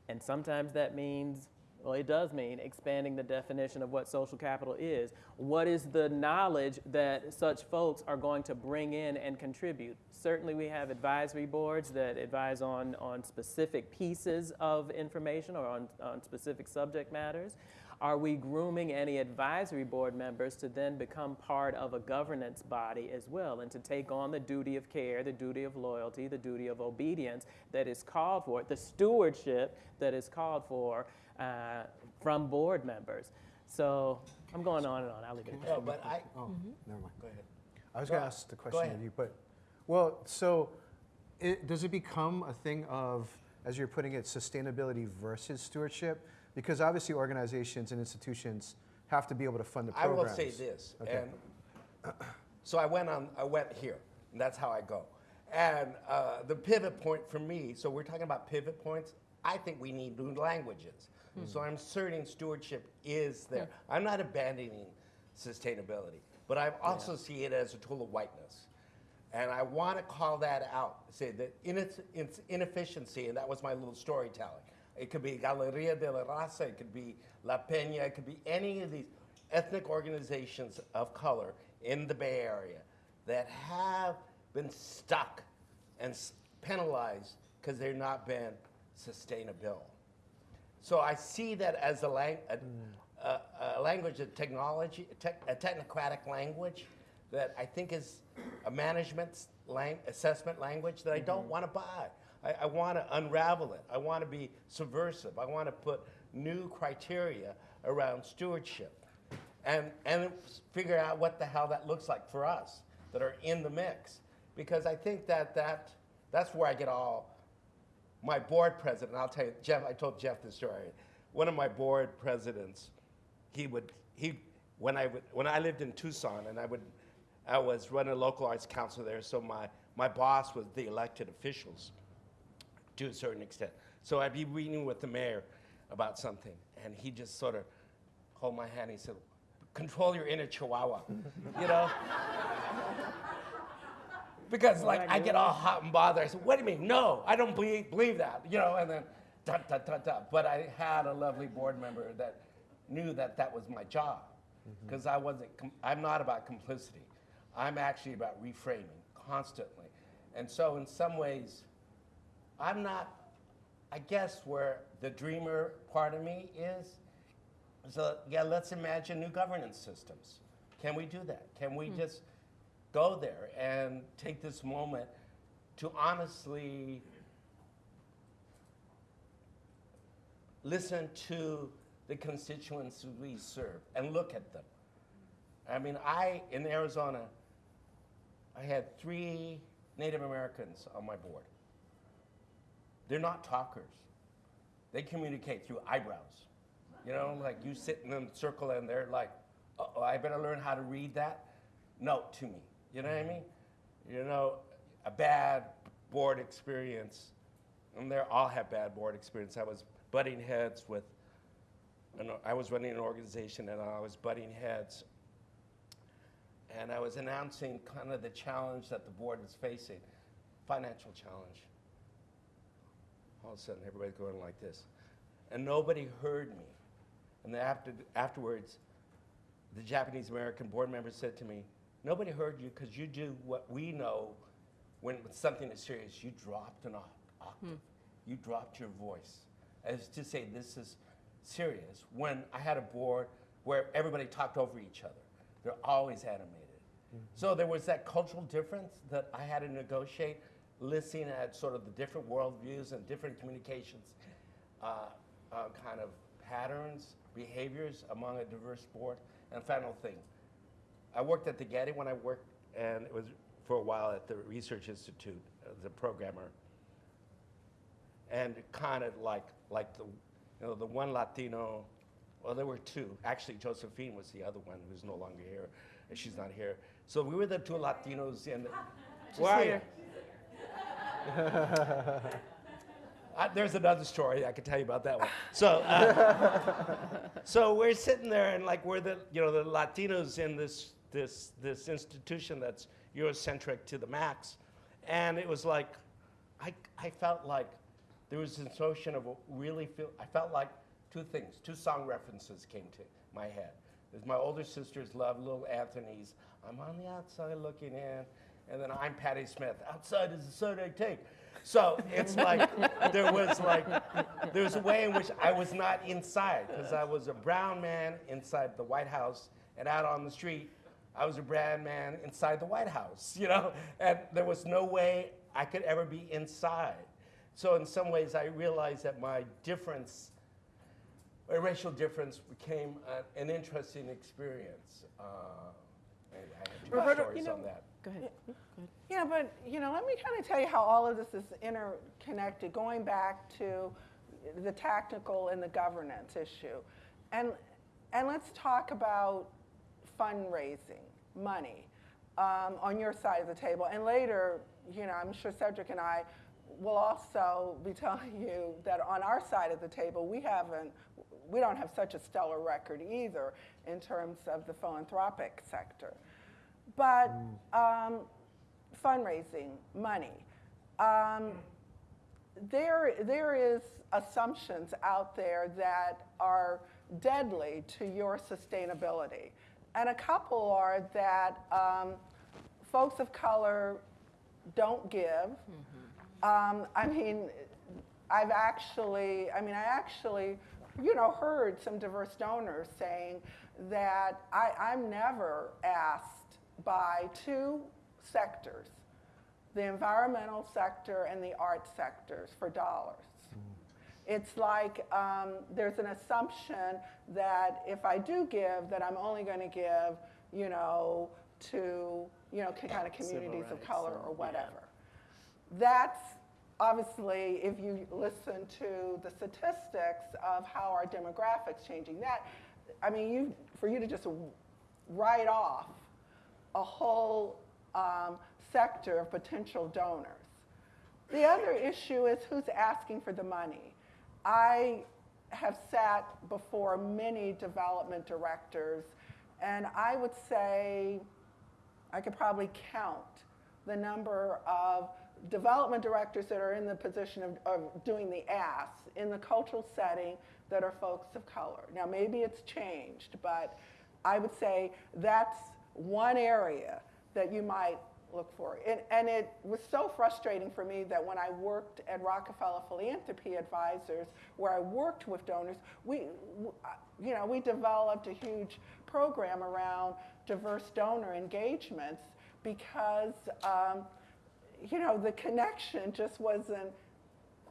And sometimes that means well, it does mean expanding the definition of what social capital is. What is the knowledge that such folks are going to bring in and contribute? Certainly, we have advisory boards that advise on, on specific pieces of information or on, on specific subject matters. Are we grooming any advisory board members to then become part of a governance body as well and to take on the duty of care, the duty of loyalty, the duty of obedience that is called for, the stewardship that is called for uh, from board members? So I'm going on and on. I'll leave it at that. No, but I, Oh, never mind. go ahead. I was going to ask the question of you, but, well, so it, does it become a thing of, as you're putting it, sustainability versus stewardship? Because obviously organizations and institutions have to be able to fund the I will programs. say this, Okay. and so I went on. I went here, and that's how I go. And uh, the pivot point for me. So we're talking about pivot points. I think we need new languages. So I'm asserting stewardship is there. I'm not abandoning sustainability, but I also see it as a tool of whiteness. And I want to call that out. Say that in its, its inefficiency, and that was my little storytelling. It could be Galeria de la Raza, it could be La Peña, it could be any of these ethnic organizations of color in the Bay Area that have been stuck and penalized because they're not been sustainable. So I see that as a, lang- a, a, a language of technology, tech, a technocratic language that I think is a management lang- assessment language that I don't mm-hmm. want to buy. I, I want to unravel it. I want to be subversive. I want to put new criteria around stewardship and, and figure out what the hell that looks like for us that are in the mix. Because I think that, that that's where I get all my board president, I'll tell you, Jeff, I told Jeff this story. One of my board presidents, he would, he, when I, would, when I lived in Tucson and I would, I was running a local arts council there, so my, my boss was the elected officials to a certain extent. So I'd be meeting with the mayor about something, and he just sort of hold my hand. He said, "Control your inner chihuahua," you know. Because like I get all hot and bothered. I said, "What do you mean? No, I don't believe, believe that," you know. And then, da, da, da, da. But I had a lovely board member that knew that that was my job, because I wasn't. Com- I'm not about complicity. I'm actually about reframing constantly, and so in some ways, I'm not. I guess where the dreamer part of me is. So yeah, let's imagine new governance systems. Can we do that? Can we just go there and take this moment to honestly listen to the constituents we serve and look at them? I mean, I in Arizona, I had three Native Americans on my board. They're not talkers. They communicate through eyebrows. You know, like you sit in a circle and they're like, oh, I better learn how to read that note to me. You know what I mean? You know, a bad board experience, and they all have bad board experience. I was butting heads with, an, I was running an organization and I was butting heads and I was announcing kind of the challenge that the board was facing, financial challenge. All of a sudden, everybody's going like this, and nobody heard me. And then after, afterwards, the Japanese American board member said to me, "Nobody heard you because you do what we know when something is serious. You dropped an oc- octave. You dropped your voice, as to say this is serious." When I had a board where everybody talked over each other, they're always animated. So there was that cultural difference that I had to negotiate, listening at sort of the different worldviews and different communications, uh, uh, kind of patterns, behaviors among a diverse board. And final thing, I worked at the Getty when I worked, and it was for a while at the Research Institute as a programmer. and kind of like like the you know the one Latino. Well, there were two. Actually, Josephine was the other one who's no longer here, and she's not here. So we were the two Latinos in. Where are you? I, there's another story I could tell you about that one. So, uh, so we're sitting there and like we're the you know the Latinos in this this this institution that's Eurocentric to the max, and it was like, I I felt like there was this notion of really feel. I felt like two things, two song references came to my head. There's my older sisters love Little Anthony's. I'm on the outside looking in, and then I'm Patti Smith. Outside is the side I take. So it's like there was like there's a way in which I was not inside because I was a brown man inside the White House and out on the street I was a brown man inside the White House, you know, and there was no way I could ever be inside. So in some ways, I realized that my difference, my racial difference, became a, an interesting experience. Uh, and I have two Roberto, stories you know- on that. Go ahead. Yeah, but you know, let me kind of tell you how all of this is interconnected, going back to the tactical and the governance issue. And, and let's talk about fundraising, money, um, on your side of the table. And later, you know, I'm sure Cedric and I will also be telling you that on our side of the table, we haven't, we don't have such a stellar record either in terms of the philanthropic sector. But um, fundraising, money. Um, there, there is assumptions out there that are deadly to your sustainability. And a couple are that um, folks of color don't give. Um, I mean, I've actually, I mean, I actually, you know, heard some diverse donors saying that I, I'm never asked by two sectors, the environmental sector and the art sectors, for dollars. It's like um, there's an assumption that if I do give, that I'm only going to give, you know, to, you know, kind of communities of color or yeah. whatever. That's obviously, if you listen to the statistics of how our demographics changing, that, I mean, you, for you to just write off a whole um, sector of potential donors. The other issue is who's asking for the money. I have sat before many development directors, and I would say I could probably count the number of development directors that are in the position of, of doing the ask in the cultural setting that are folks of color. Now, maybe it's changed, but I would say that's one area that you might look for. And, and it was so frustrating for me that when I worked at Rockefeller Philanthropy Advisors, where I worked with donors, we, you know, we developed a huge program around diverse donor engagements because, um, you know, the connection just wasn't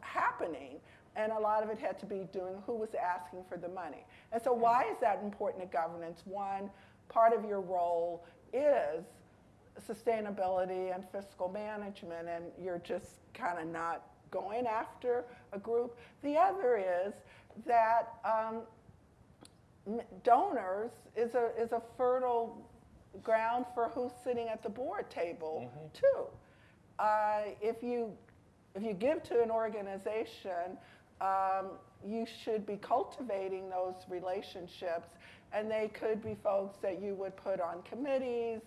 happening. And a lot of it had to be doing who was asking for the money. And so, why is that important to governance? One, part of your role is sustainability and fiscal management, and you're just kind of not going after a group. The other is that um, donors is a, is a fertile ground for who's sitting at the board table, too. Uh, if you if you give to an organization, um, you should be cultivating those relationships, and they could be folks that you would put on committees,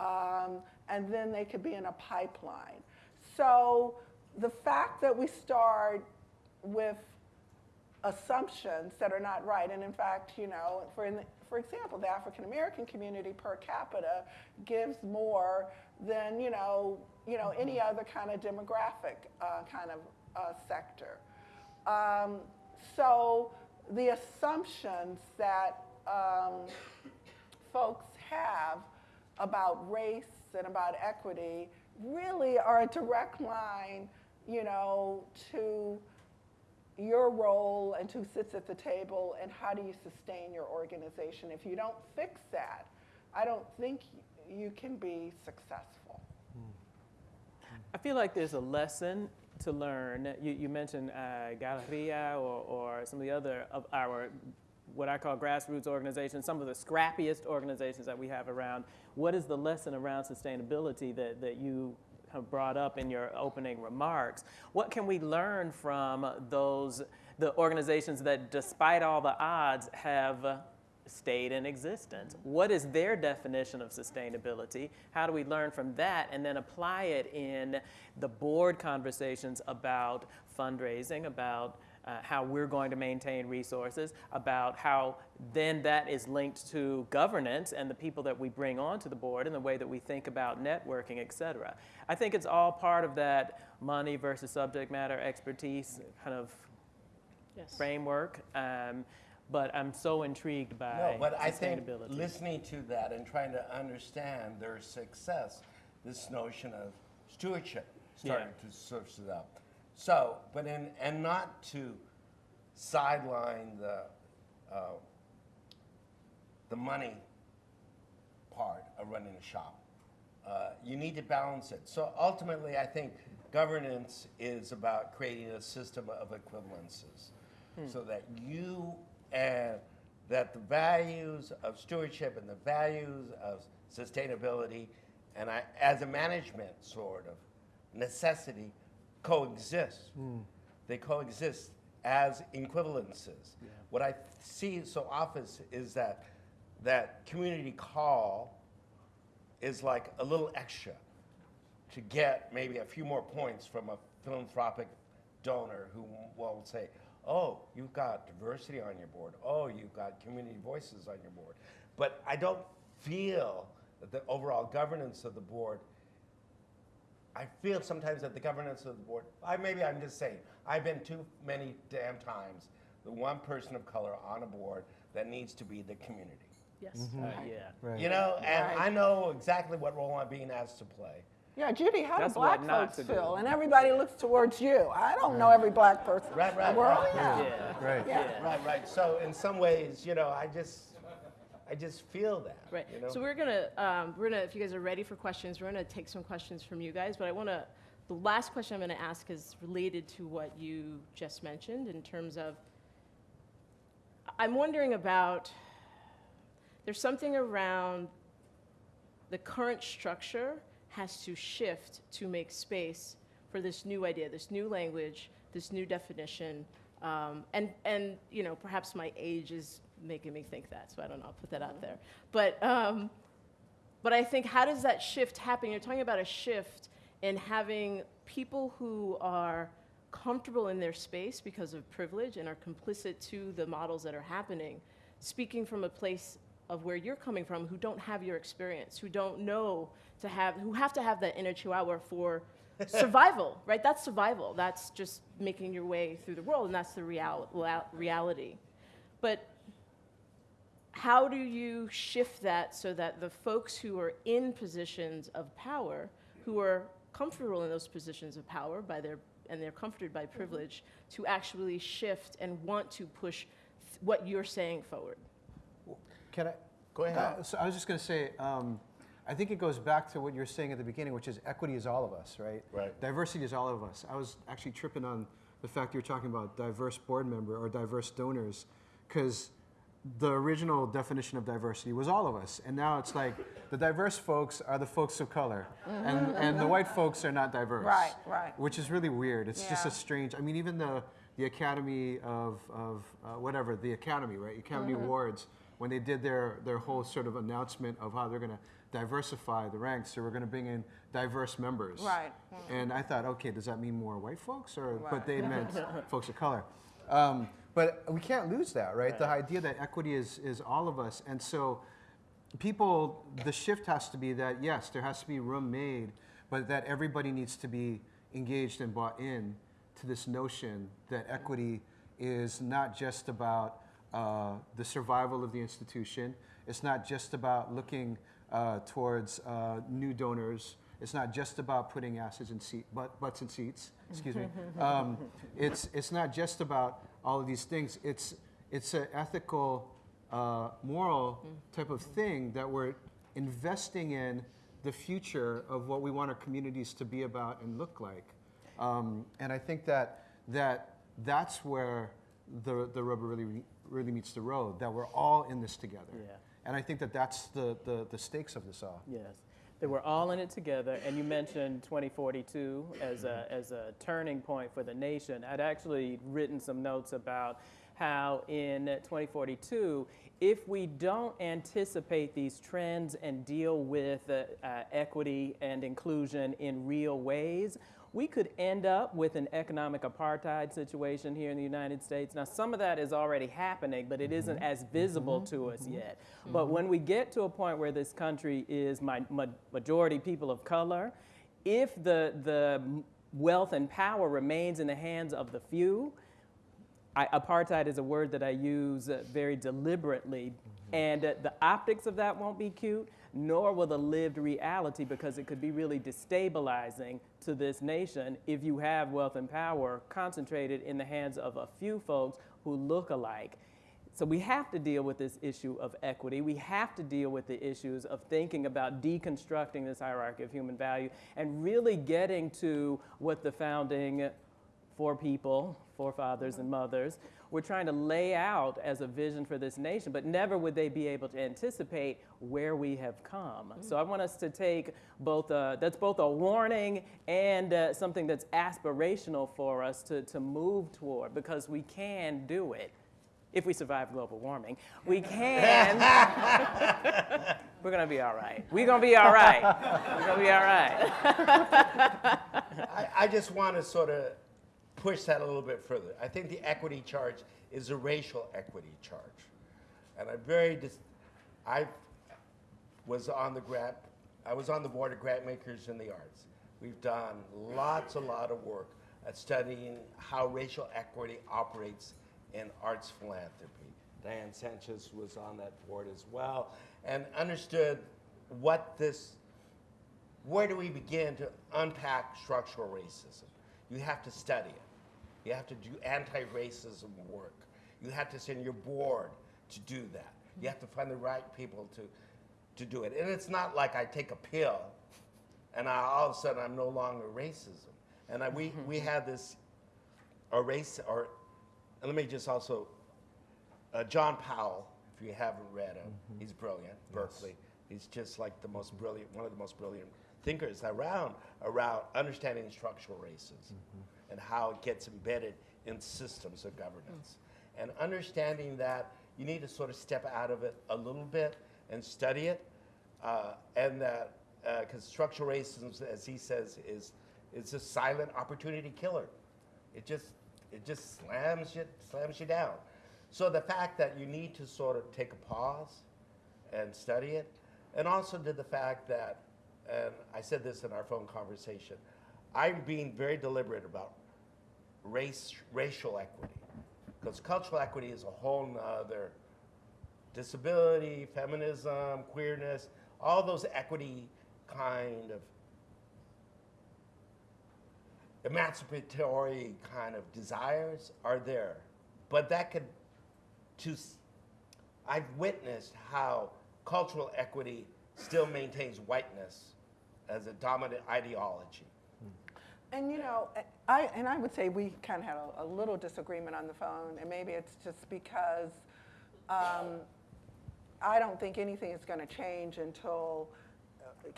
um, and then they could be in a pipeline. So the fact that we start with assumptions that are not right. And in fact, you know, for, in, for example, the African American community per capita gives more than, you know, you know, any other kind of demographic uh, kind of uh, sector. Um, so the assumptions that um, folks have about race and about equity really are a direct line, you know, to your role and who sits at the table and how do you sustain your organization. If you don't fix that, I don't think you can be successful. I feel like there's a lesson to learn? You, you mentioned uh, Galeria or, or some of the other of our, what I call grassroots organizations, some of the scrappiest organizations that we have around. What is the lesson around sustainability that, that you have brought up in your opening remarks? What can we learn from those, the organizations that, despite all the odds, have stayed in existence. What is their definition of sustainability? How do we learn from that and then apply it in the board conversations about fundraising, about uh, how we're going to maintain resources, about how then that is linked to governance and the people that we bring onto the board and the way that we think about networking, et cetera. I think it's all part of that money versus subject matter expertise kind of Yes. framework. Um, but I'm so intrigued by No, but I think listening to that and trying to understand their success, this notion of stewardship starting to surface it up. So, but in, and not to sideline the, uh, the money part of running a shop. Uh, you need to balance it. So ultimately, I think governance is about creating a system of equivalences so that you and that the values of stewardship and the values of sustainability and I, as a management sort of necessity coexist. Hmm. They coexist as equivalences. What I see so often is that that community call is like a little extra to get maybe a few more points from a philanthropic donor who will say, oh, you've got diversity on your board. Oh, you've got community voices on your board. But I don't feel that the overall governance of the board, I feel sometimes that the governance of the board, I, maybe I'm just saying, I've been too many damn times the one person of color on a board that needs to be the community. Yes. Uh, yeah. Right. You know, and Right. I know exactly what role I'm being asked to play. Yeah, Judy, how That's do black folks to do. feel? And everybody looks towards you. I don't know every black person Right, right, the world. right. Yeah. Yeah. Right. Yeah. Right, right. So in some ways, you know, I just, I just feel that. Right. You know? So we're gonna, um, we're gonna, if you guys are ready for questions, we're gonna take some questions from you guys. But I wanna, the last question I'm gonna ask is related to what you just mentioned in terms of, I'm wondering about, there's something around the current structure has to shift to make space for this new idea, this new language, this new definition. Um, and, and, you know, perhaps my age is making me think that, so I don't know, I'll put that out there. But, um, but I think, how does that shift happen? You're talking about a shift in having people who are comfortable in their space because of privilege and are complicit to the models that are happening, speaking from a place of where you're coming from, who don't have your experience, who don't know to have, who have to have that inner chihuahua for survival, right? That's survival. That's just making your way through the world, and that's the real, reality. But how do you shift that so that the folks who are in positions of power, who are comfortable in those positions of power by their and they're comforted by privilege, to actually shift and want to push th- what you're saying forward? Can I? Go ahead. Uh, so I was just going to say, um, I think it goes back to what you were saying at the beginning, which is equity is all of us, right? Right. Diversity is all of us. I was actually tripping on the fact you were talking about diverse board member or diverse donors, because the original definition of diversity was all of us, and now it's like the diverse folks are the folks of color, and, and the white folks are not diverse. Right, right. Which is really weird. It's just a strange. I mean, even the the Academy of of uh, whatever the Academy, right? Academy Mm-hmm. Awards when they did their their whole sort of announcement of how they're going to diversify the ranks, so we're going to bring in diverse members. Right. And I thought, okay, does that mean more white folks, or but they meant folks of color. Um, but we can't lose that, right? The idea that equity is is all of us, and so people, the shift has to be that yes, there has to be room made, but that everybody needs to be engaged and bought in to this notion that equity is not just about uh, the survival of the institution. It's not just about looking uh, towards uh, new donors. It's not just about putting asses in seat, butt, butts in seats. Excuse me. Um, it's it's not just about all of these things. It's it's an ethical, uh, moral type of thing that we're investing in the future of what we want our communities to be about and look like. Um, and I think that, that that's where the, the rubber really, really meets the road, that we're all in this together. Yeah. And I think that that's the, the, the stakes of this all. Yes, that we're all in it together. And you mentioned 2042 as a, as a turning point for the nation. I'd actually written some notes about how in 2042, if we don't anticipate these trends and deal with uh, uh, equity and inclusion in real ways, we could end up with an economic apartheid situation here in the United States. Now, some of that is already happening, but it mm-hmm. isn't as visible mm-hmm. to us mm-hmm. yet. But when we get to a point where this country is my, ma- majority people of color, if the, the wealth and power remains in the hands of the few, I, apartheid is a word that I use uh, very deliberately, and the optics of that won't be cute, nor will the lived reality because it could be really destabilizing to this nation if you have wealth and power concentrated in the hands of a few folks who look alike. So we have to deal with this issue of equity. We have to deal with the issues of thinking about deconstructing this hierarchy of human value and really getting to what the founding for people, forefathers and mothers, were trying to lay out as a vision for this nation, but never would they be able to anticipate where we have come. So I want us to take both, a, that's both a warning and uh, something that's aspirational for us to, to move toward because we can do it if we survive global warming. We can. We're gonna be all right. We're gonna be all right. We're gonna be all right. I, I just want to sort of push that a little bit further. I think the equity charge is a racial equity charge. And I'm very, I was on the grant, I was on the board of Grantmakers in the Arts. We've done lots, a lot of work at studying how racial equity operates in arts philanthropy. Diane Sanchez was on that board as well and understood what this where do we begin to unpack structural racism? You have to study it. You have to do anti-racism work. You have to send your board to do that. You have to find the right people to, to do it. And it's not like I take a pill and I, all of a sudden I'm no longer racism. And I, we, we had this a race, or let me just also, uh, John Powell, if you haven't read him, he's brilliant, Berkeley. He's just like the most brilliant, one of the most brilliant thinkers around, around understanding structural racism and how it gets embedded in systems of governance. And understanding that you need to sort of step out of it a little bit and study it, uh, and that, because structural racism, as he says, is, is a silent opportunity killer. It just, it just slams you, slams you down. So the fact that you need to sort of take a pause and study it, and also did the fact that, and I said this in our phone conversation, I'm being very deliberate about race, racial equity, because cultural equity is a whole nother disability, feminism, queerness, all those equity kind of emancipatory kind of desires are there. But that could, to, I've witnessed how cultural equity still maintains whiteness as a dominant ideology. And you know, I, and I would say we kind of had a, a little disagreement on the phone, and maybe it's just because um, I don't think anything is going to change until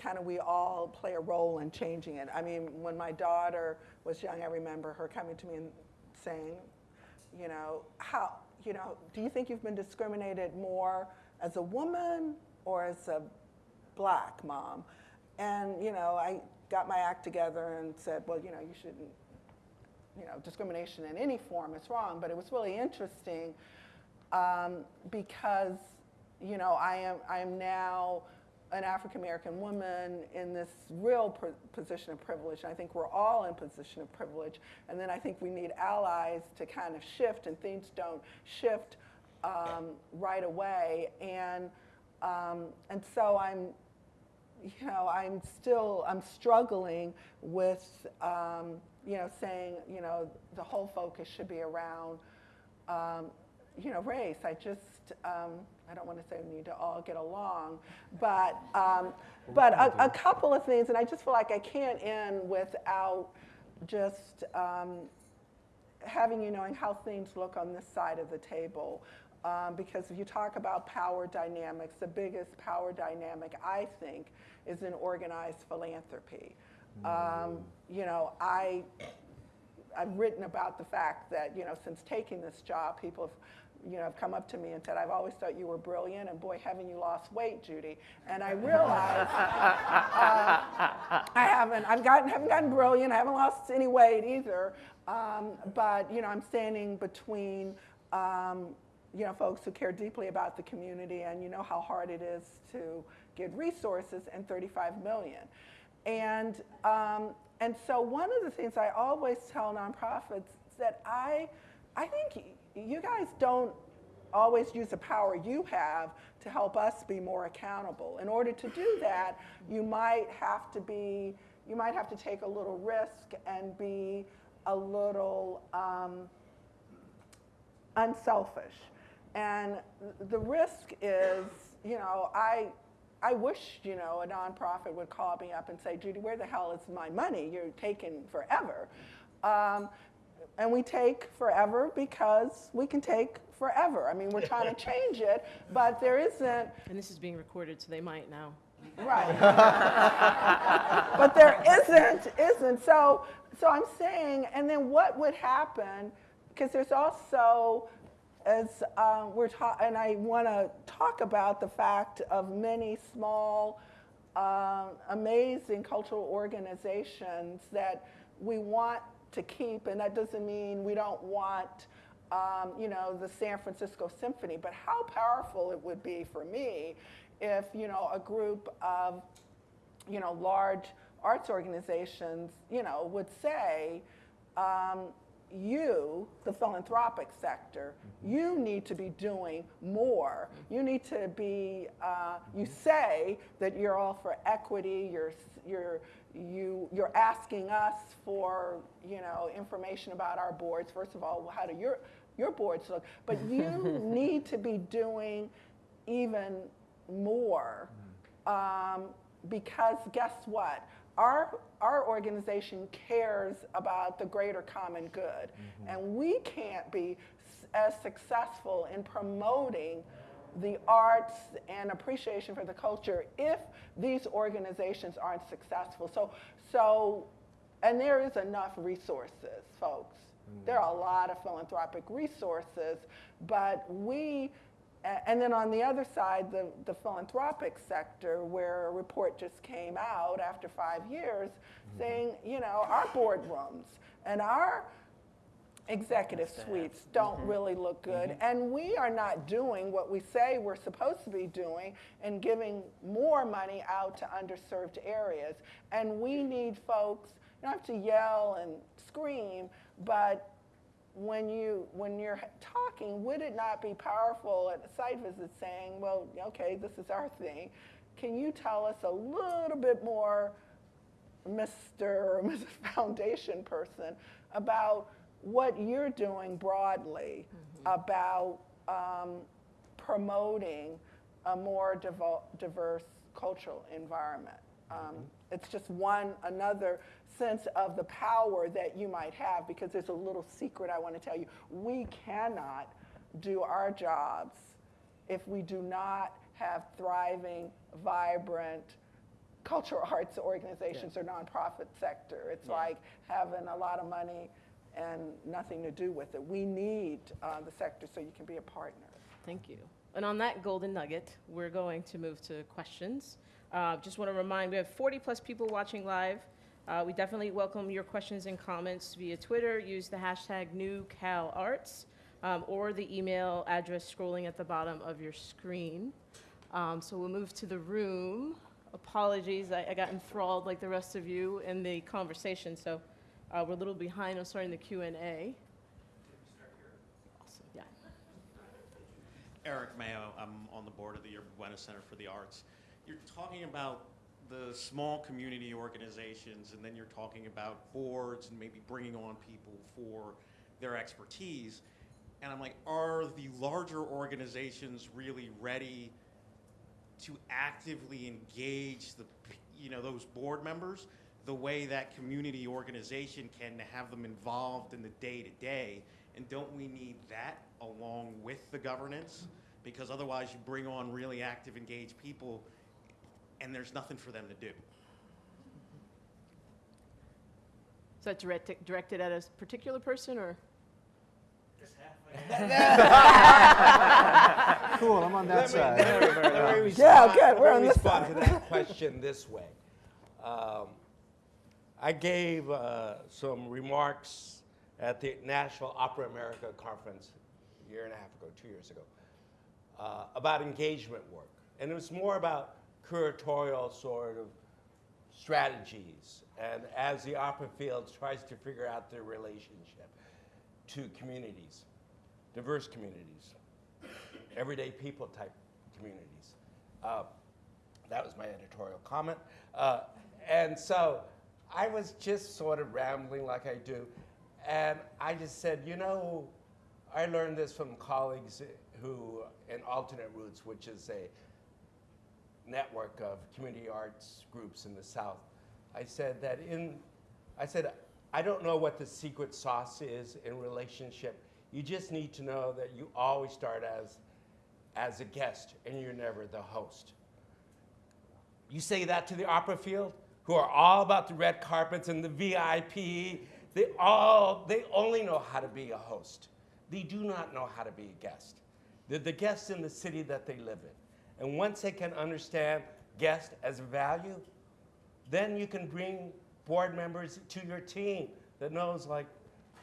kind of we all play a role in changing it. I mean, when my daughter was young, I remember her coming to me and saying, you know, how, you know, do you think you've been discriminated more as a woman or as a black mom? And, you know, I got my act together and said, well, you know, you shouldn't, you know, discrimination in any form is wrong. But it was really interesting um, because, you know, I am, I am now an African American woman in this real position of privilege. And I think we're all in position of privilege. And then I think we need allies to kind of shift, and things don't shift um, right away. And um, and so I'm, you know, I'm still I'm struggling with, um, you know, saying, you know, the whole focus should be around um, you know, race. I just, um, I don't want to say we need to all get along, but, um, but a, a couple of things, and I just feel like I can't end without just um, having you knowing how things look on this side of the table. Um, because if you talk about power dynamics, the biggest power dynamic, I think, is in organized philanthropy. Um, you know, I, I've written about the fact that, you know, since taking this job, people have, you know, have come up to me and said, I've always thought you were brilliant, and boy, haven't you lost weight, Judy. And I realized uh, I haven't, I've gotten, haven't gotten brilliant, I haven't lost any weight either. Um, but, you know, I'm standing between, um, you know, folks who care deeply about the community and you know how hard it is to get resources and 35 million. And, um, and so one of the things I always tell nonprofits is that I, I think you guys don't always use the power you have to help us be more accountable. In order to do that, you might have to be, you might have to take a little risk and be a little um, unselfish. And the risk is, you know, I, I wish, you know, a nonprofit would call me up and say, Judy, where the hell is my money? You're taking forever. Um, and we take forever because we can take forever. I mean, we're trying to change it, but there isn't, And this is being recorded, so they might now. right. but there isn't, isn't. So, so I'm saying, and then what would happen? Because there's also, as um, we're talking, and I want to talk about the fact of many small, um, amazing cultural organizations that we want to keep, and that doesn't mean we don't want, um, you know, the San Francisco Symphony, but how powerful it would be for me if, you know, a group of, you know, large arts organizations, you know, would say, um, you, the philanthropic sector, you need to be doing more. You need to be, uh, you say that you're all for equity, you're, you're, you, you're asking us for, you know, information about our boards. First of all, how do your, your boards look? But you need to be doing even more um, because guess what? Our, our organization cares about the greater common good, mm-hmm. and we can't be as successful in promoting the arts and appreciation for the culture if these organizations aren't successful. So, so and there is enough resources, folks. Mm. There are a lot of philanthropic resources, but we, and then on the other side, the, the philanthropic sector, where a report just came out after five years mm-hmm. saying, you know, our boardrooms and our executive suites don't mm-hmm. really look good. Mm-hmm. And we are not doing what we say we're supposed to be doing and giving more money out to underserved areas. And we need folks, you don't have to yell and scream, but when you when you're talking, would it not be powerful at a site visit saying, well, okay, this is our thing. Can you tell us a little bit more Mr. or Mrs. Foundation person about what you're doing broadly about um, promoting a more diverse cultural environment. Um, It's just one another sense of the power that you might have because there's a little secret I want to tell you. We cannot do our jobs if we do not have thriving, vibrant, cultural arts organizations or nonprofit sector. It's like having a lot of money and nothing to do with it. We need uh, the sector so you can be a partner. Thank you. And on that golden nugget, we're going to move to questions. Uh, Just want to remind, we have 40-plus people watching live. Uh, We definitely welcome your questions and comments via Twitter. Use the hashtag NewCalArts um, or the email address scrolling at the bottom of your screen. Um, So we'll move to the room. Apologies, I I got enthralled like the rest of you in the conversation, so uh, we're a little behind on starting the Q and A. Awesome, yeah. Eric Mayo, I'm on the board of the Yerba Buena Center for the Arts. You're talking about the small community organizations, and then you're talking about boards and maybe bringing on people for their expertise. And I'm like, are the larger organizations really ready to actively engage the, you know, those board members the way that community organization can to have them involved in the day-to-day. And don't we need that along with the governance? Because otherwise you bring on really active, engaged people and there's nothing for them to do. Is that directed, directed at a particular person or? Cool, I'm on that side. Let me Yeah, respond- good, we're let on me this respond to that question this way. Um, I gave uh, some remarks at the National Opera America conference a year and a half ago, two years ago, uh, about engagement work. And it was more about curatorial sort of strategies. And as the opera field tries to figure out their relationship to communities, diverse communities, everyday people type communities. Uh, that was my editorial comment. Uh, and so I was just sort of rambling like I do. And I just said, you know, I learned this from colleagues who, in Alternate Roots, which is a network of community arts groups in the South. I said that in, I said, I don't know what the secret sauce is in relationship. You just need to know that you always start as, as a guest and you're never the host. You say that to the opera field, who are all about the red carpets and the VIP. They all, they only know how to be a host. They do not know how to be a guest. They're the guests in the city that they live in. And once they can understand guest as a value, then you can bring board members to your team that knows like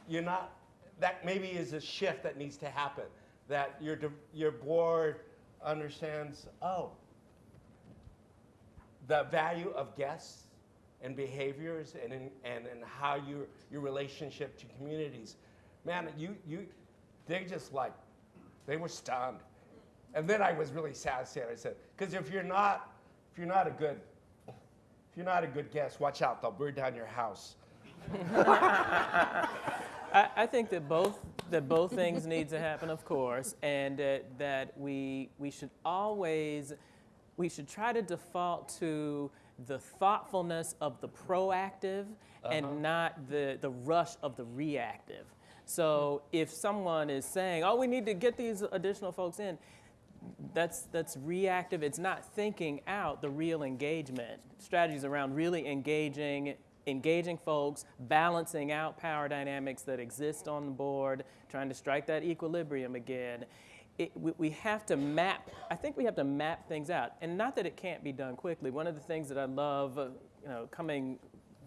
you're not that maybe is a shift that needs to happen that your your board understands oh the value of guests and behaviors and in, and, and how your your relationship to communities. Man you you they just like they were stunned and then i was really sad sad i said because if you're not if you're not a good if you're not a good guest watch out they'll burn down your house I, I think that both that both things need to happen, of course, and that that we we should always we should try to default to the thoughtfulness of the proactive and uh-huh. not the the rush of the reactive. So if someone is saying, "Oh, we need to get these additional folks in," that's that's reactive. It's not thinking out the real engagement strategies around really engaging engaging folks, balancing out power dynamics that exist on the board, trying to strike that equilibrium again. It, we, we have to map. I think we have to map things out, and not that it can't be done quickly. One of the things that I love, uh, you know, coming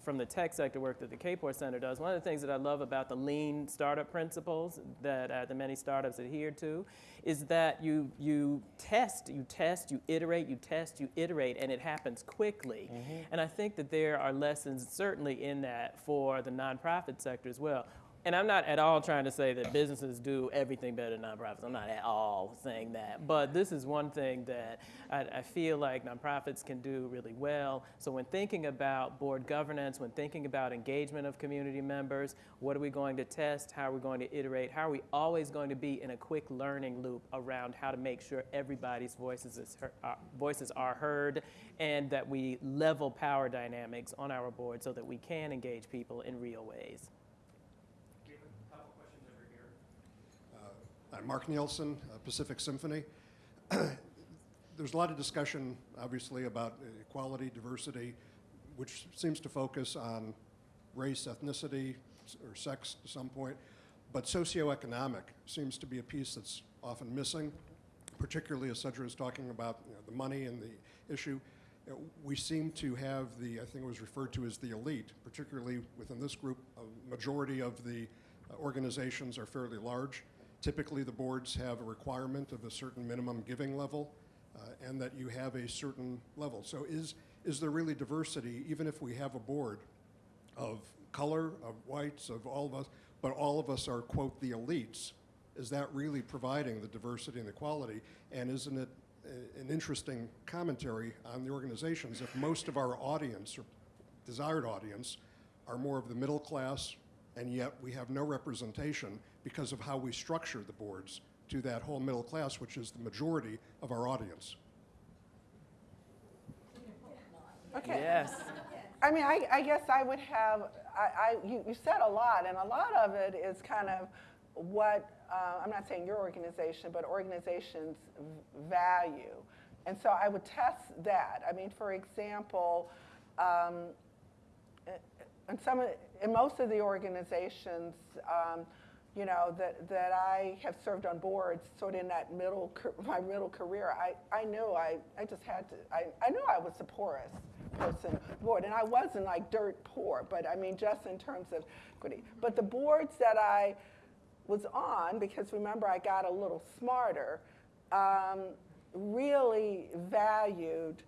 from the tech sector work that the Kapor Center does, one of the things that I love about the lean startup principles that uh, the many startups adhere to is that you, you test, you test, you iterate, you test, you iterate, and it happens quickly. And I think that there are lessons certainly in that for the nonprofit sector as well. And I'm not at all trying to say that businesses do everything better than nonprofits. I'm not at all saying that. But this is one thing that I, I feel like nonprofits can do really well. So when thinking about board governance, when thinking about engagement of community members, what are we going to test? How are we going to iterate? How are we always going to be in a quick learning loop around how to make sure everybody's voices, is heard, uh, voices are heard and that we level power dynamics on our board so that we can engage people in real ways? I'm Mark Nielsen, uh, Pacific Symphony. There's a lot of discussion, obviously, about equality, diversity, which seems to focus on race, ethnicity, or sex to some point, but socioeconomic seems to be a piece that's often missing, particularly as Cedra is talking about you know, the money and the issue. Uh, We seem to have the, I think it was referred to as the elite, particularly within this group, a majority of the uh, organizations are fairly large. Typically, the boards have a requirement of a certain minimum giving level, uh, and that you have a certain level. So is, is there really diversity, even if we have a board of color, of whites, of all of us, but all of us are, quote, the elites? Is that really providing the diversity and the quality? And isn't it a- an interesting commentary on the organizations if most of our audience, or desired audience, are more of the middle class, and yet we have no representation because of how we structure the boards to that whole middle class, which is the majority of our audience. Okay. Yes. I mean, I, I guess I would have, I, I, you, you said a lot, and a lot of it is kind of what, uh, I'm not saying your organization, but organizations value. And so I would test that. I mean, for example, um, in some, of- in most of the organizations, um, you know, that, that I have served on boards, sort of in that middle, my middle career, I, I knew I, I just had to, I, I knew I was the poorest person board, and I wasn't like dirt poor, but I mean, just in terms of equity. But the boards that I was on, because remember, I got a little smarter, um, really valued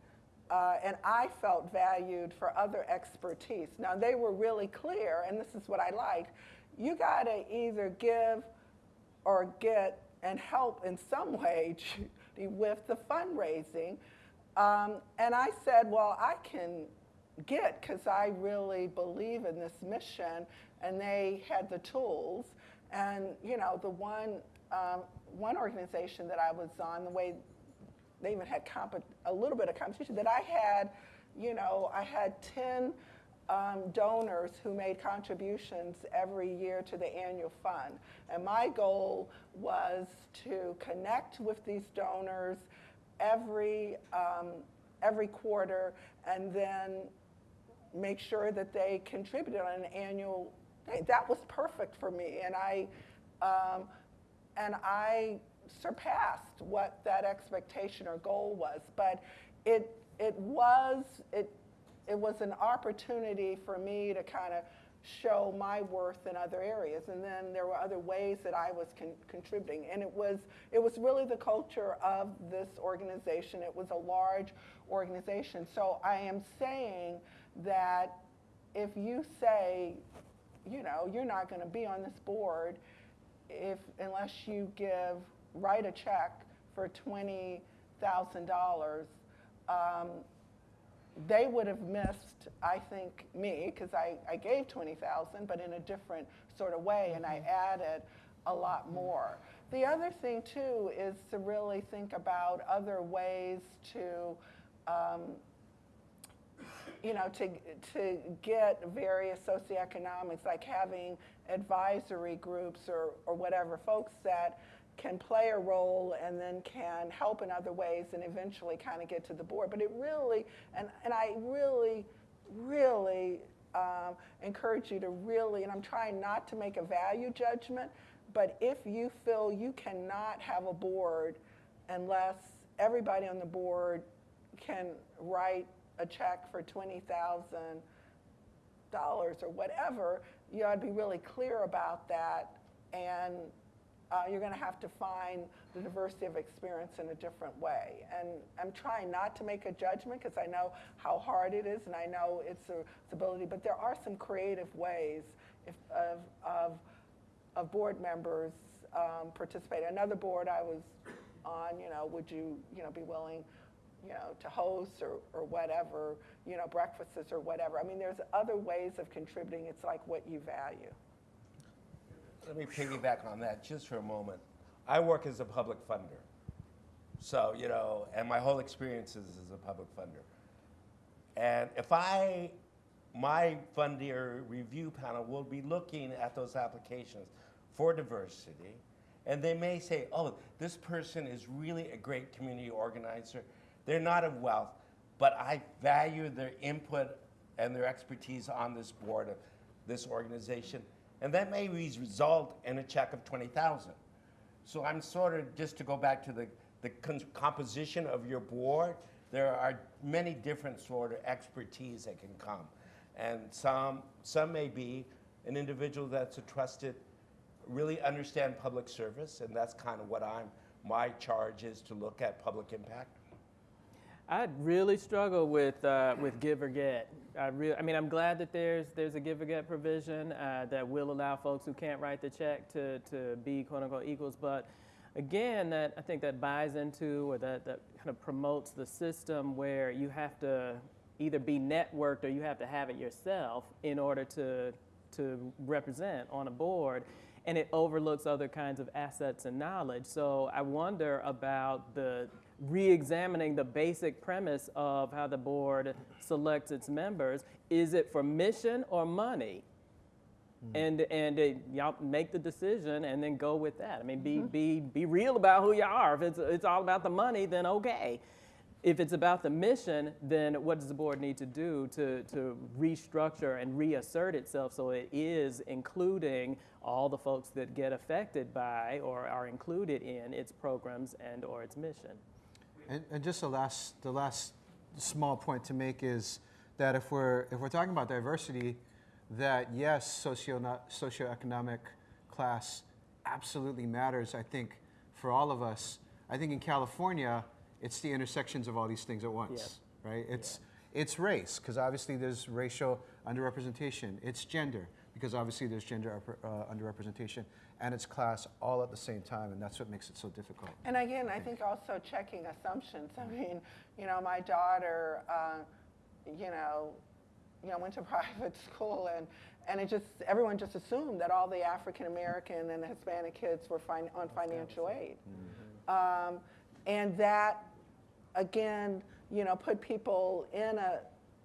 uh, and I felt valued for other expertise. Now, they were really clear, and this is what I liked. You got to either give or get and help in some way with the fundraising. Um, and I said, well, I can get because I really believe in this mission, and they had the tools. And you know, the one um, one organization that I was on, the way they even had a little bit of competition that I had, you know, I had 10 um, donors who made contributions every year to the annual fund. And my goal was to connect with these donors every, um, every quarter and then make sure that they contributed on an annual thing. That was perfect for me. And I, um, and I surpassed what that expectation or goal was. But it, it was, it, it was an opportunity for me to kind of show my worth in other areas. And then there were other ways that I was con- contributing. And it was, it was really the culture of this organization. It was a large organization. So I am saying that if you say, you know, you're not going to be on this board if unless you give write a check for twenty thousand dollars, um, they would have missed, I think, me because I, I gave twenty thousand, but in a different sort of way, and I added a lot more. The other thing too is to really think about other ways to. Um, you know, to, to get various socioeconomics, like having advisory groups or, or whatever, folks that can play a role and then can help in other ways and eventually kind of get to the board. But it really, and, and I really, really um, encourage you to really, and I'm trying not to make a value judgment, but if you feel you cannot have a board unless everybody on the board can write a check for twenty thousand dollars or whatever, you ought to be really clear about that, and uh, you're going to have to find the diversity of experience in a different way. And I'm trying not to make a judgment because I know how hard it is, and I know it's a it's ability. But there are some creative ways if, of, of of board members um, participate. Another board I was on, you know, would you, you know, be willing, you know, to host or, or whatever, you know, breakfasts or whatever. I mean, there's other ways of contributing. It's like what you value. Let me piggyback on that just for a moment. I work as a public funder. So, you know, and my whole experience is as a public funder. And if I, my funder review panel will be looking at those applications for diversity, and they may say, oh, this person is really a great community organizer. They're not of wealth, but I value their input and their expertise on this board of this organization. And that may result in a check of 20,000. So I'm sort of, just to go back to the, the composition of your board, there are many different sort of expertise that can come. And some, some may be an individual that's a trusted, really understand public service, and that's kind of what I'm, my charge is to look at public impact. I really struggle with uh, with give or get. I I mean, I'm glad that there's there's a give or get provision uh, that will allow folks who can't write the check to to be quote unquote equals. But again, that I think that buys into or that that kind of promotes the system where you have to either be networked or you have to have it yourself in order to to represent on a board and it overlooks other kinds of assets and knowledge. So I wonder about the re-examining the basic premise of how the board selects its members. Is it for mission or money? And and uh, y'all make the decision and then go with that. I mean, be be be real about who you are. If it's it's all about the money, then okay. If it's about the mission, then what does the board need to do to, to restructure and reassert itself so it is including all the folks that get affected by or are included in its programs and or its mission? And, and just the last, the last small point to make is that if we're, if we're talking about diversity, that yes, socio, socioeconomic class absolutely matters, I think, for all of us. I think in California, it's the intersections of all these things at once, right? It's, it's race, because obviously there's racial underrepresentation. It's gender, because obviously there's gender uh, underrepresentation. And it's class all at the same time, and that's what makes it so difficult. And again, I think also checking assumptions. I mean, you know, my daughter, uh, you know, you know, went to private school and, and it just, everyone just assumed that all the African American and the Hispanic kids were fin- on financial aid. Um, and that, again, you know, put people in a,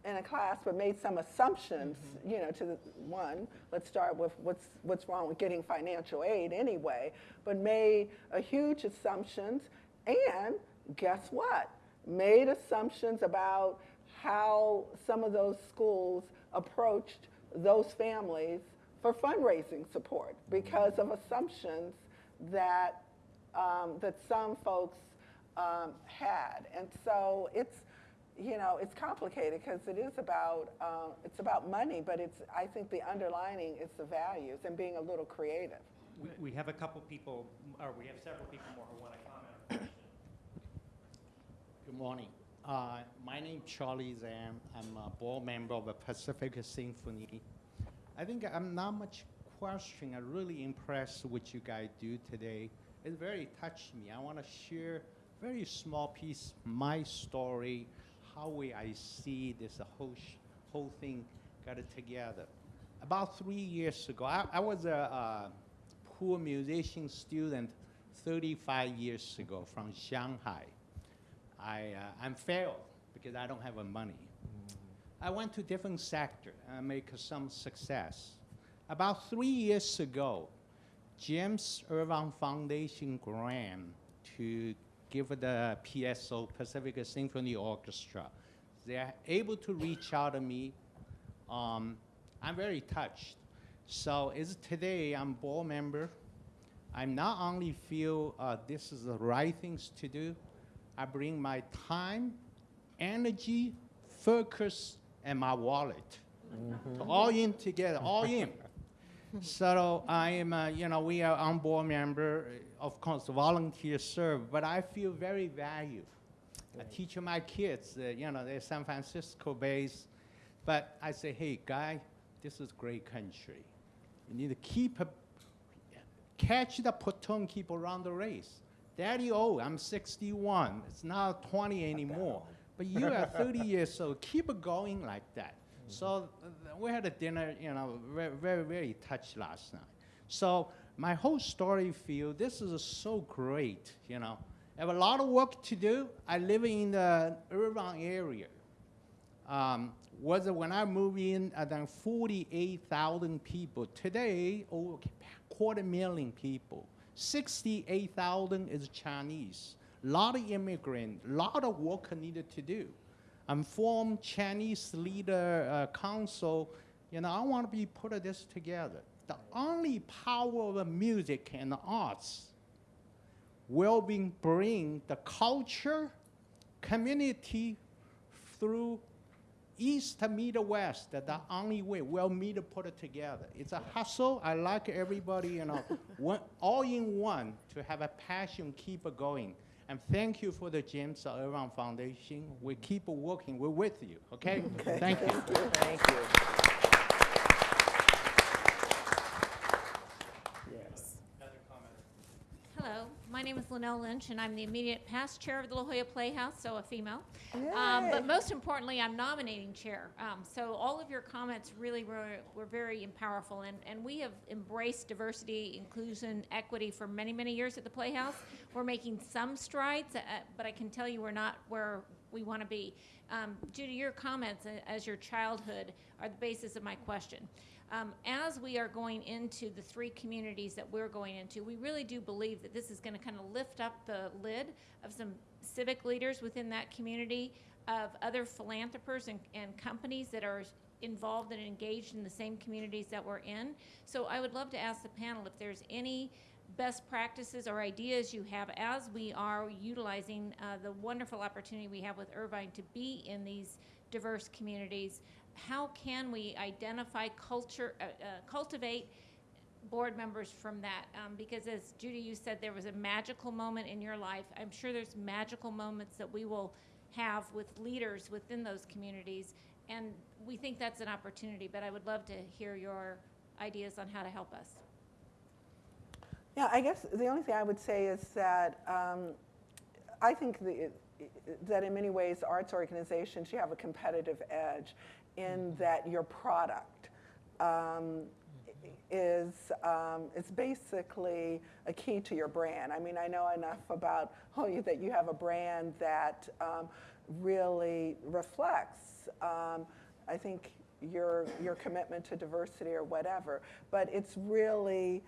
in a class but made some assumptions, you know, to the, one, let's start with what's, what's wrong with getting financial aid anyway, but made a huge assumptions and guess what? Made assumptions about how some of those schools approached those families for fundraising support because of assumptions that um, that some folks um, had, and so it's you know it's complicated because it is about uh, it's about money, but it's I think the underlining is the values and being a little creative. We, we have a couple people, or we have several people more who want to comment on the question. Good morning. Uh, my name is Charlie Zhang. I'm a board member of the Pacific Symphony. I think I'm not much question. I'm really impressed with what you guys do today. It very touched me. I want to share very small piece my story, how we I see this whole whole thing got it together. About three years ago, I, I was a, uh poor musician student 35 years ago from Shanghai. I, uh, I'm failed because I don't have the money. I went to different sector and make some success. About three years ago, James Irvine Foundation grant to give the PSO Pacific Symphony Orchestra. They're able to reach out to me. Um, I'm very touched. So is today I'm board member. I not only feel uh, this is the right things to do, I bring my time, energy, focus, and my wallet. So all in together, all in. so I am, uh, you know, we are on board member, of course, volunteer serve, but I feel very valued. I teach my kids, uh, you know, they're San Francisco based, but I say, hey, guy, this is great country. You need to keep a, catch the platoon, keep around the race. Daddy, oh, I'm 61. It's not 20 anymore. But you are 30 years old. Keep going like that. So uh, we had a dinner, you know, very, very, very touched last night. So my whole story feel this is so great, you know. I have a lot of work to do. I live in the urban area. Um, was when I moved in, I think 48,000 people. Today, over quarter million people. 68,000 is Chinese. A lot of immigrant, lot of work needed to do. I'm formed Chinese leader uh, council. You know, I want to be put this together. The only power of music and arts will be bring the culture, community through east to meet the west. That the only way we'll meet to put it together. It's a hustle. I like everybody, you know, one, all in one to have a passion, keep it going. And thank you for the James Irvine Foundation. We keep working. We're with you. Okay. Thank you. Thank you. Yes. Hello, my name is Linnell Lynch, and I'm the immediate past chair of the La Jolla Playhouse, so a female. Um, but most importantly, I'm nominating chair. Um, so all of your comments really were, were very powerful, and, and we have embraced diversity, inclusion, equity for many, many years at the Playhouse. We're making some strides, uh, but I can tell you we're not where we want to be. Um, Judy, your comments uh, as your childhood are the basis of my question. Um, as we are going into the three communities that we're going into, we really do believe that this is going to kind of lift up the lid of some civic leaders within that community, of other philanthropists and, and companies that are involved and engaged in the same communities that we're in. So I would love to ask the panel if there's any best practices or ideas you have as we are utilizing uh, the wonderful opportunity we have with Irvine to be in these diverse communities. How can we identify culture, uh, uh, cultivate board members from that? Um, because as Judy, you said, there was a magical moment in your life. I'm sure there's magical moments that we will have with leaders within those communities. And we think that's an opportunity, but I would love to hear your ideas on how to help us. Yeah, I guess the only thing I would say is that um, I think the, that in many ways, arts organizations, you have a competitive edge in that your product um, is, um, is basically a key to your brand. I mean, I know enough about oh, that you have a brand that um, really reflects, um, I think, your, your commitment to diversity or whatever. But it's really,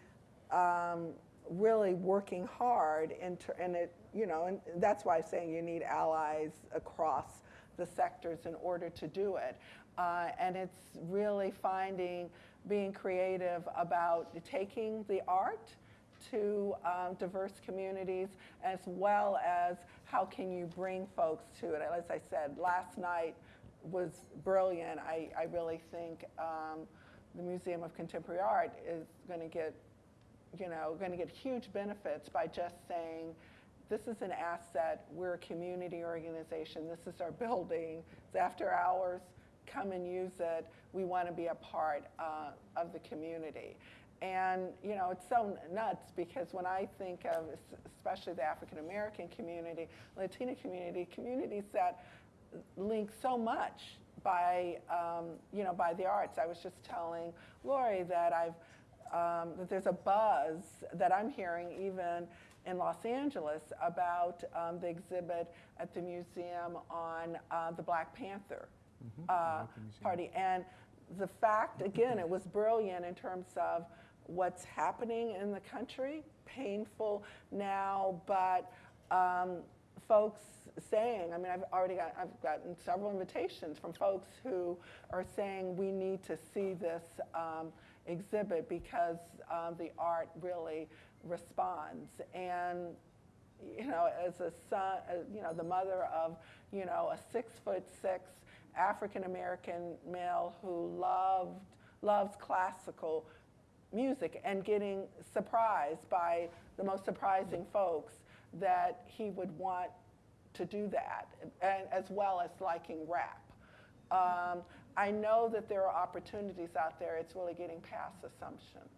um, really working hard into, and it, you know, and that's why I'm saying you need allies across the sectors in order to do it. Uh, and it's really finding, being creative about taking the art to um, diverse communities as well as how can you bring folks to it. As I said, last night was brilliant. I, I really think um, the Museum of Contemporary Art is going to get you know, going to get huge benefits by just saying, this is an asset, we're a community organization, this is our building, it's after hours, come and use it, we want to be a part uh, of the community. And, you know, it's so nuts because when I think of especially the African American community, Latina community, communities that link so much by, um, you know, by the arts. I was just telling Lori that I've, um, that there's a buzz that I'm hearing even in Los Angeles about um, the exhibit at the museum on uh, the Black Panther uh, Party. And the fact, again, it was brilliant in terms of what's happening in the country, painful now, but um, folks saying, I mean, I've already got, I've gotten several invitations from folks who are saying we need to see this um, exhibit because um, the art really responds. And you know, as a son, uh, you know, the mother of, you know, a six foot six African American male who loved, loves classical music and getting surprised by the most surprising folks that he would want to do that, and as well as liking rap. Um, I know that there are opportunities out there. It's really getting past assumptions.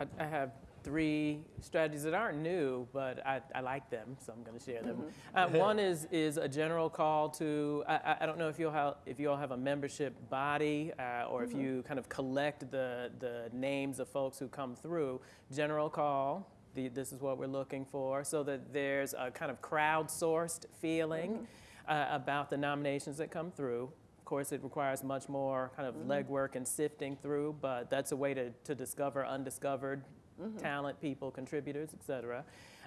I, I have three strategies that aren't new, but I, I like them, so I'm going to share them. Uh, one is is a general call to. I, I- don't know if you'll have if you all have a membership body uh, or if you kind of collect the the names of folks who come through. General call. The, this is what we're looking for, so that there's a kind of crowdsourced feeling uh, about the nominations that come through. Of course, it requires much more kind of legwork and sifting through, but that's a way to, to discover undiscovered talent, people, contributors, et cetera.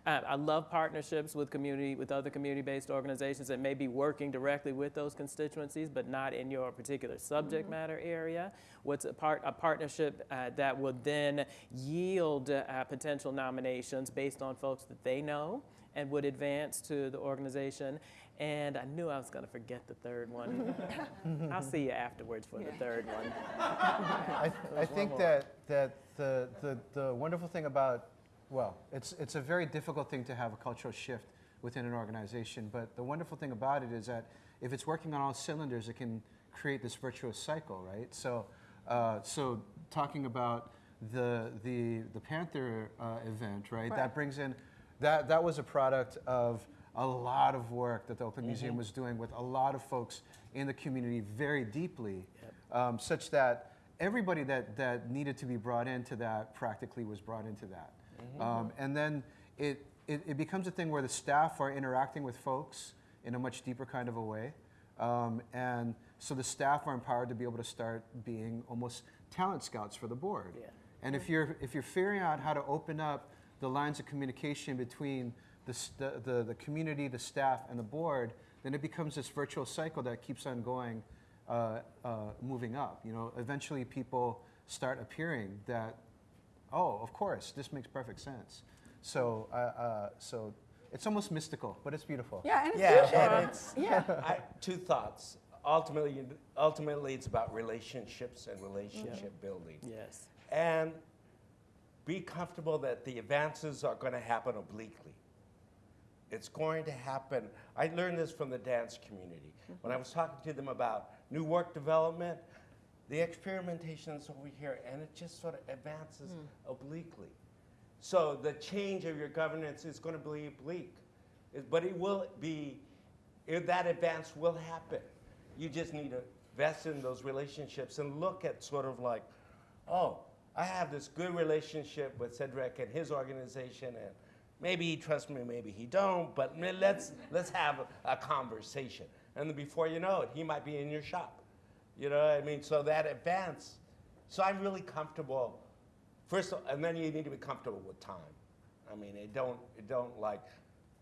Uh, I love partnerships with community, with other community-based organizations that may be working directly with those constituencies, but not in your particular subject matter area. What's a part, a partnership uh, that would then yield uh, potential nominations based on folks that they know and would advance to the organization. And I knew I was going to forget the third one. I'll see you afterwards for the third one. I, I think that, that the, the, the wonderful thing about, well, it's, it's a very difficult thing to have a cultural shift within an organization, but the wonderful thing about it is that if it's working on all cylinders, it can create this virtuous cycle, right? So, uh, so talking about the, the, the Panther uh, event, right? Right. That brings in that, that was a product of a lot of work that the Oakland Museum was doing with a lot of folks in the community very deeply, um, such that everybody that, that needed to be brought into that practically was brought into that. Um, and then it, it, it becomes a thing where the staff are interacting with folks in a much deeper kind of a way. Um, and so the staff are empowered to be able to start being almost talent scouts for the board. Yeah. And if you're, if you're figuring out how to open up the lines of communication between the, st- the, the community, the staff, and the board, then it becomes this virtual cycle that keeps on going, uh, uh, moving up. You know, eventually people start appearing that, oh, of course, this makes perfect sense. So, uh, uh, so it's almost mystical, but it's beautiful. Yeah, and it's Yeah, usually- and it's, Yeah. I, two thoughts. Ultimately, ultimately, it's about relationships and relationship building. Yes. And be comfortable that the advances are going to happen obliquely. It's going to happen. I learned this from the dance community. When I was talking to them about new work development, the experimentation is over here, and it just sort of advances hmm. obliquely. So the change of your governance is going to be oblique, It- but it will be, it- that advance will happen. You just need to invest in those relationships and look at sort of like, oh, I have this good relationship with Cedric and his organization, and maybe he trusts me, maybe he don't, but let's, let's have a, a conversation. And then before you know it, he might be in your shop. You know what I mean? So that advance. So I'm really comfortable. First, of- and then you need to be comfortable with time. I mean, it don't, it don't like,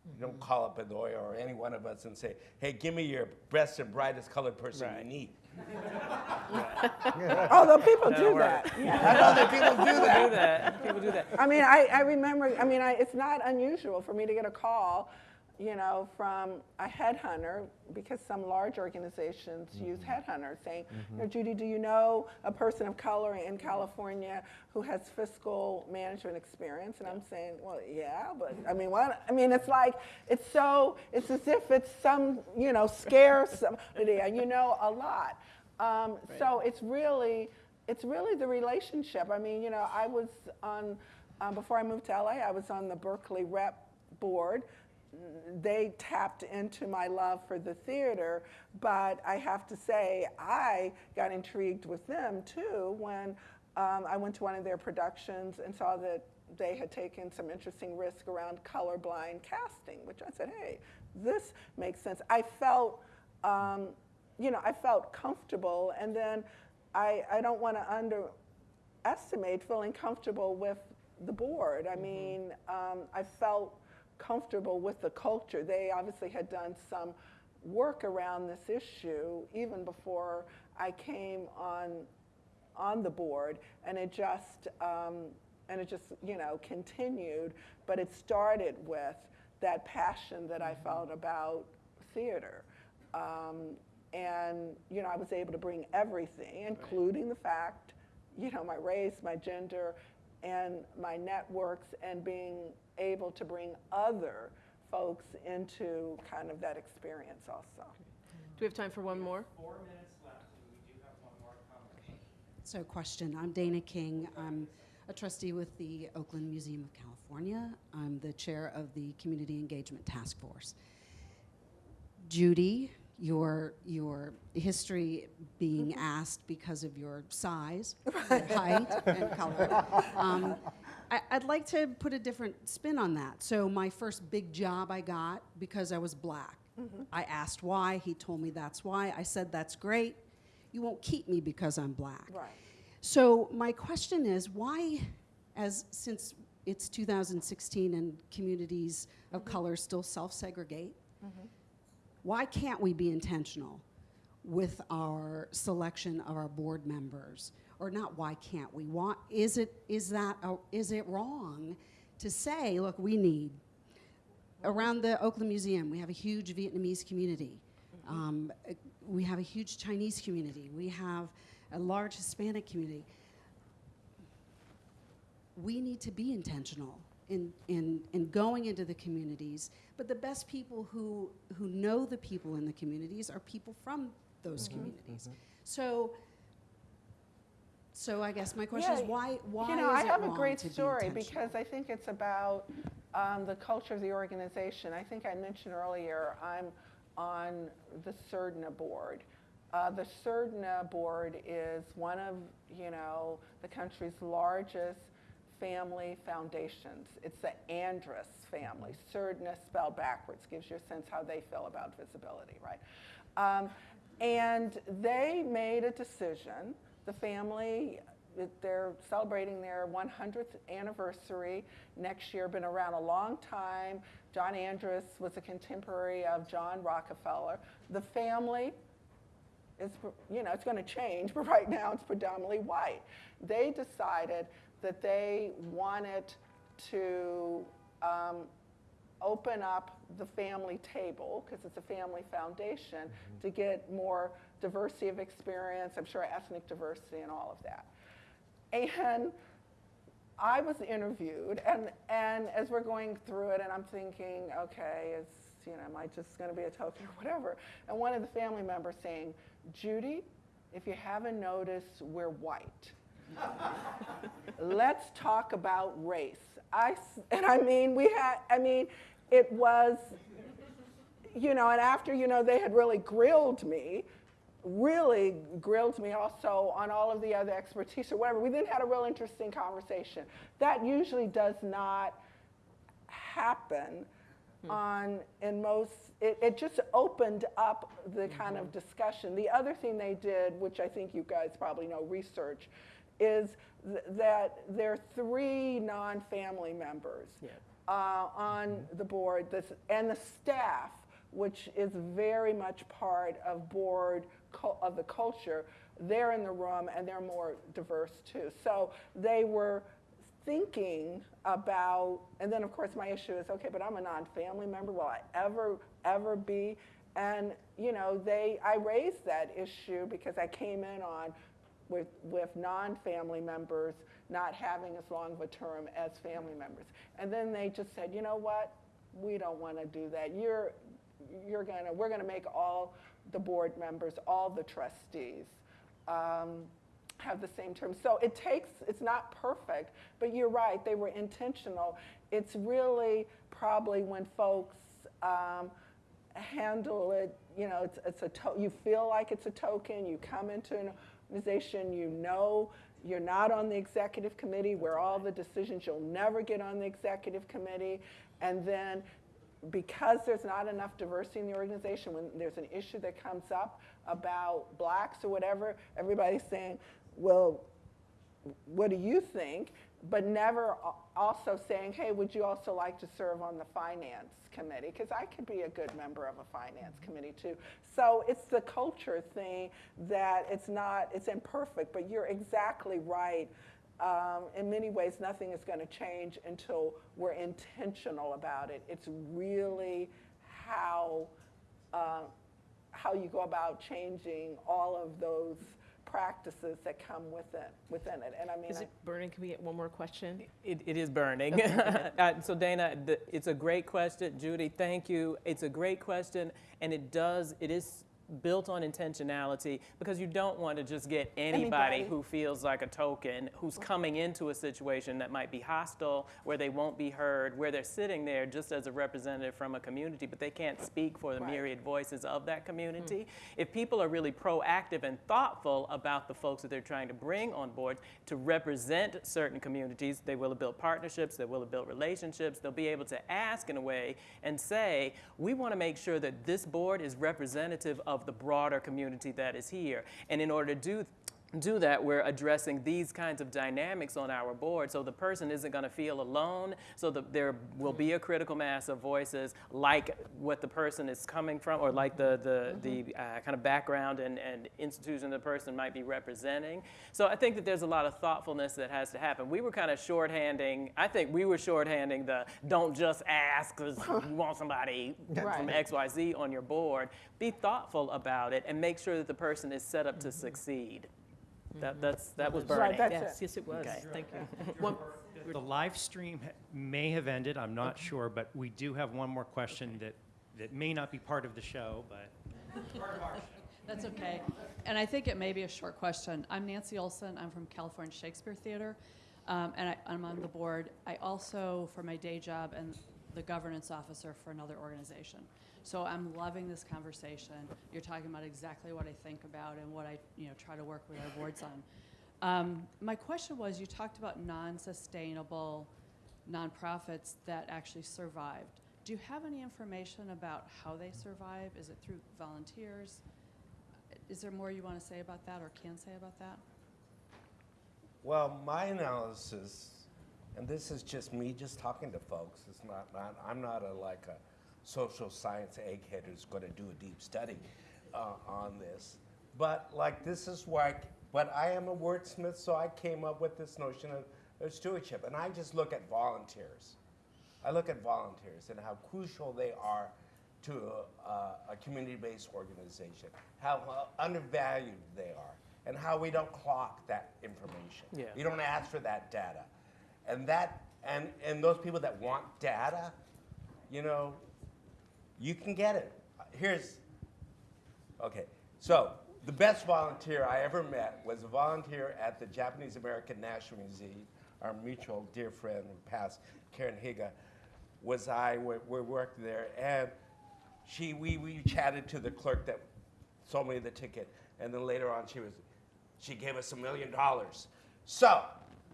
you don't mm-hmm. call up a lawyer or any one of us and say, hey, give me your best and brightest colored person Right. you need. Oh, Although people That'll do work. that. Yeah. I know that people do People do that. People do that. I mean, I, I remember, I mean, I, it's not unusual for me to get a call, you know, from a headhunter, because some large organizations use headhunters saying, you know, Judy, do you know a person of color in California who has fiscal management experience? And I'm saying, well, yeah, but I mean, what? I mean, it's like, it's so, it's as if it's some, you know, scarce somebody, and you know a lot. Um, So it's really, it's really the relationship. I mean, you know, I was on, um, before I moved to LA, I was on the Berkeley Rep Board. They tapped into my love for the theater, but I have to say, I got intrigued with them too when um, I went to one of their productions and saw that they had taken some interesting risk around colorblind casting, which I said, hey, this makes sense. I felt, um, you know, I felt comfortable, and then I, I don't want to underestimate feeling comfortable with the board. I mean, um, I felt comfortable with the culture. They obviously had done some work around this issue even before I came on on the board, and it just um, and it just you know continued. But it started with that passion that I felt about theater. Um, and you know, I was able to bring everything, including the fact, you know, my race, my gender, and my networks, and being able to bring other folks into kind of that experience also. Do we have time for one more? Four minutes left, and we do have one more comment. So question, I'm Dana King. I'm a trustee with the Oakland Museum of California. I'm the chair of the Community Engagement Task Force. Judy, your, your history being mm-hmm. asked because of your size, your height, and color. Um, I, I'd like to put a different spin on that. So my first big job I got because I was black. Mm-hmm. I asked why. He told me that's why. I said, that's great. You won't keep me because I'm black. Right. So my question is, why, as since it's 2016 and communities of mm-hmm. color still self-segregate, why can't we be intentional with our selection of our board members? Or not? Why can't we? Why, is it is that a, is it wrong to say, look, we need around the Oakland Museum, we have a huge Vietnamese community. Um, we have a huge Chinese community. We have a large Hispanic community. We need to be intentional in, in, in going into the communities, but the best people who, who know the people in the communities are people from those communities. So, so I guess my question is Yeah, why, why you know, is I have a great story because I think it's about um, the culture of the organization, I think I mentioned earlier, I'm on the Surdna board. Uh, the Surdna board is one of, you know, the country's largest family foundations. It's the Andrus family. Surdna spelled backwards gives you a sense how they feel about visibility, right? Um, and they made a decision. The family, they're celebrating their 100th anniversary next year. Been around a long time. John Andrus was a contemporary of John Rockefeller. The family is, you know, it's going to change, but right now it's predominantly white. They decided that they wanted to um, open up the family table, because it's a family foundation, to get more diversity of experience, I'm sure ethnic diversity and all of that. And I was interviewed, and, and as we're going through it, and I'm thinking, okay, is, you know, am I just going to be a token or whatever? And one of the family members saying, Judy, if you haven't noticed, we're white. Let's talk about race. I, and I mean, we had, I mean, it was, you know, and after, you know, they had really grilled me, really grilled me also on all of the other expertise or whatever. We then had a real interesting conversation. That usually does not happen hmm. on in most it, it just opened up the kind of mm-hmm. discussion the other thing they did which i think you guys probably know research is th- that there are three non-family members Yeah. uh, on the board this, and the staff which is very much part of board of the culture they're in the room and they're more diverse too so they were thinking about, and then of course my issue is, okay, but I'm a non-family member. Will I ever, ever be? And you know, they, I raised that issue because I came in on with with non-family members not having as long of a term as family members. And then they just said, you know what? We don't want to do that. You're you're gonna we're gonna make all the board members, all the trustees. Um, have the same term. So it takes, it's not perfect, but you're right, they were intentional. It's really probably when folks um, handle it, you know, it's, it's a to- you feel like it's a token, you come into an organization, you know you're not on the executive committee where all the decisions, you'll never get on the executive committee, and then because there's not enough diversity in the organization, when there's an issue that comes up about blacks or whatever, everybody's saying, well, what do you think? But never also saying, hey, would you also like to serve on the finance committee? Because I could be a good member of a finance committee too. So it's the culture thing that it's not, it's imperfect, but you're exactly right. Um, in many ways, nothing is going to change until we're intentional about it. It's really how, uh, how you go about changing all of those practices that come within, within it. And I mean, Is I- it burning? Can we get one more question? It, it is burning. uh, so Dana, the, it's a great question. Judy, thank you. It's a great question, and it does. It is built on intentionality because you don't want to just get anybody, Anybody. who feels like a token who's coming into a situation that might be hostile where they won't be heard where they're sitting there just as a representative from a community but they can't speak for the Right. myriad voices of that community if people are really proactive and thoughtful about the folks that they're trying to bring on board to represent certain communities they will have built partnerships they will have built relationships they'll be able to ask in a way and say we want to make sure that this board is representative of the broader community that is here. And in order to do do that, we're addressing these kinds of dynamics on our board so the person isn't going to feel alone, so that there will be a critical mass of voices like what the person is coming from or like the, the, the uh, kind of background and, and institution the person might be representing. So I think that there's a lot of thoughtfulness that has to happen. We were kind of shorthanding, I think we were shorthanding the don't just ask because you want somebody from XYZ on your board. Be thoughtful about it and make sure that the person is set up to succeed. That, that's, that was burning. Right, that's Yes, it. yes, it was. Okay. Thank you. One- The live stream may have ended, I'm not sure, but we do have one more question that, that may not be part of the show, but That's okay. And I think it may be a short question. I'm Nancy Olson. I'm from California Shakespeare Theater. Um, and I, I'm on the board. I also, for my day job, am the governance officer for another organization. So I'm loving this conversation. You're talking about exactly what I think about and what I, you know, try to work with our boards on. Um, my question was, you talked about non-sustainable nonprofits that actually survived. Do you have any information about how they survive? Is it through volunteers? Is there more you want to say about that or can say about that? Well, my analysis, and this is just me just talking to folks. It's not, not I'm not a like a social science egghead who's going to do a deep study uh, on this. But like this is where, I, but I am a wordsmith, so I came up with this notion of, of stewardship, and I just look at volunteers. I look at volunteers and how crucial they are to a, a community-based organization, how uh, undervalued they are, and how we don't clock that information. Yeah. We don't ask for that data. And that and, and those people that want data, you know, you can get it. Here's okay. So the best volunteer I ever met was a volunteer at the Japanese American National Museum. Our mutual dear friend who passed, Karen Higa, was I. We, we worked there, and she we, we chatted to the clerk that sold me the ticket, and then later on she was she gave us a million dollars. So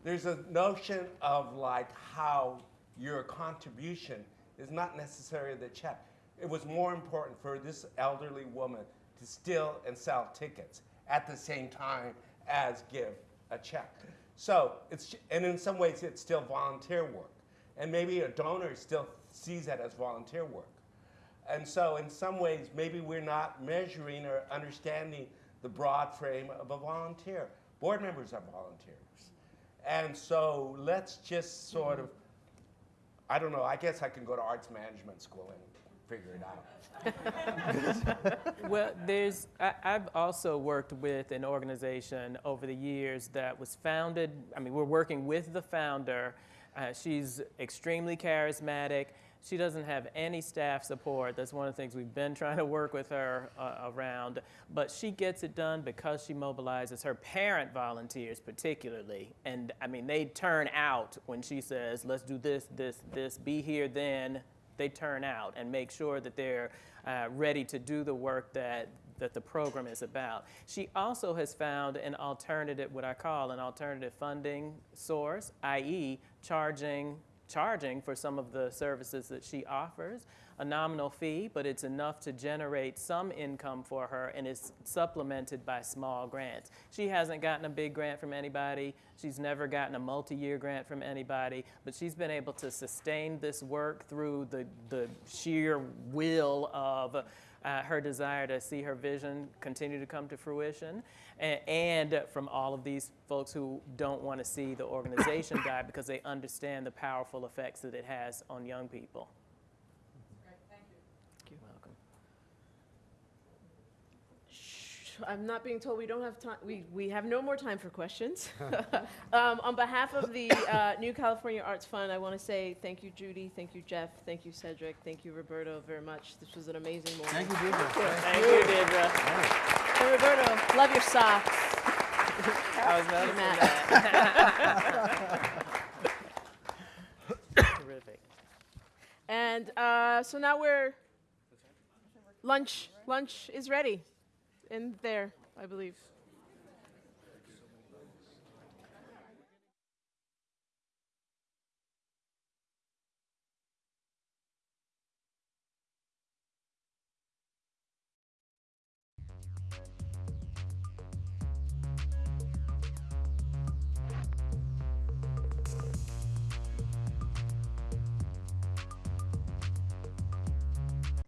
there's a notion of like how your contribution is not necessarily the check. It was more important for this elderly woman to steal and sell tickets at the same time as give a check. So it's and in some ways it's still volunteer work, and maybe a donor still sees that as volunteer work. And so, in some ways, maybe we're not measuring or understanding the broad frame of a volunteer. Board members are volunteers. And so, let's just sort of, I don't know, I guess I can go to arts management school and figure it out. Well, there's, I, I've also worked with an organization over the years that was founded, I mean, we're working with the founder. Uh, she's extremely charismatic. She doesn't have any staff support. That's one of the things we've been trying to work with her uh, around. But she gets it done because she mobilizes her parent volunteers, particularly. And I mean, they turn out when she says, let's do this, this, this, be here then. They turn out and make sure that they're uh, ready to do the work that that the program is about. She also has found an alternative, what I call an alternative funding source, i.e., charging charging for some of the services that she offers, a nominal fee, but it's enough to generate some income for her and is supplemented by small grants. She hasn't gotten a big grant from anybody. She's never gotten a multi-year grant from anybody, but she's been able to sustain this work through the, the sheer will of uh, her desire to see her vision continue to come to fruition, and, and from all of these folks who don't want to see the organization die because they understand the powerful effects that it has on young people. Thank You're welcome. I'm not being told we don't have time, we, we have no more time for questions. um, on behalf of the uh, New California Arts Fund, I want to say thank you, Judy, thank you, Jeff, thank you, Cedric, thank you, Roberto, very much. This was an amazing morning. Thank you, Deidre. Thank you, Deidre. And Roberto, love your socks. I was noticing that. Terrific. And uh, so now we're, lunch, lunch is ready in there, I believe.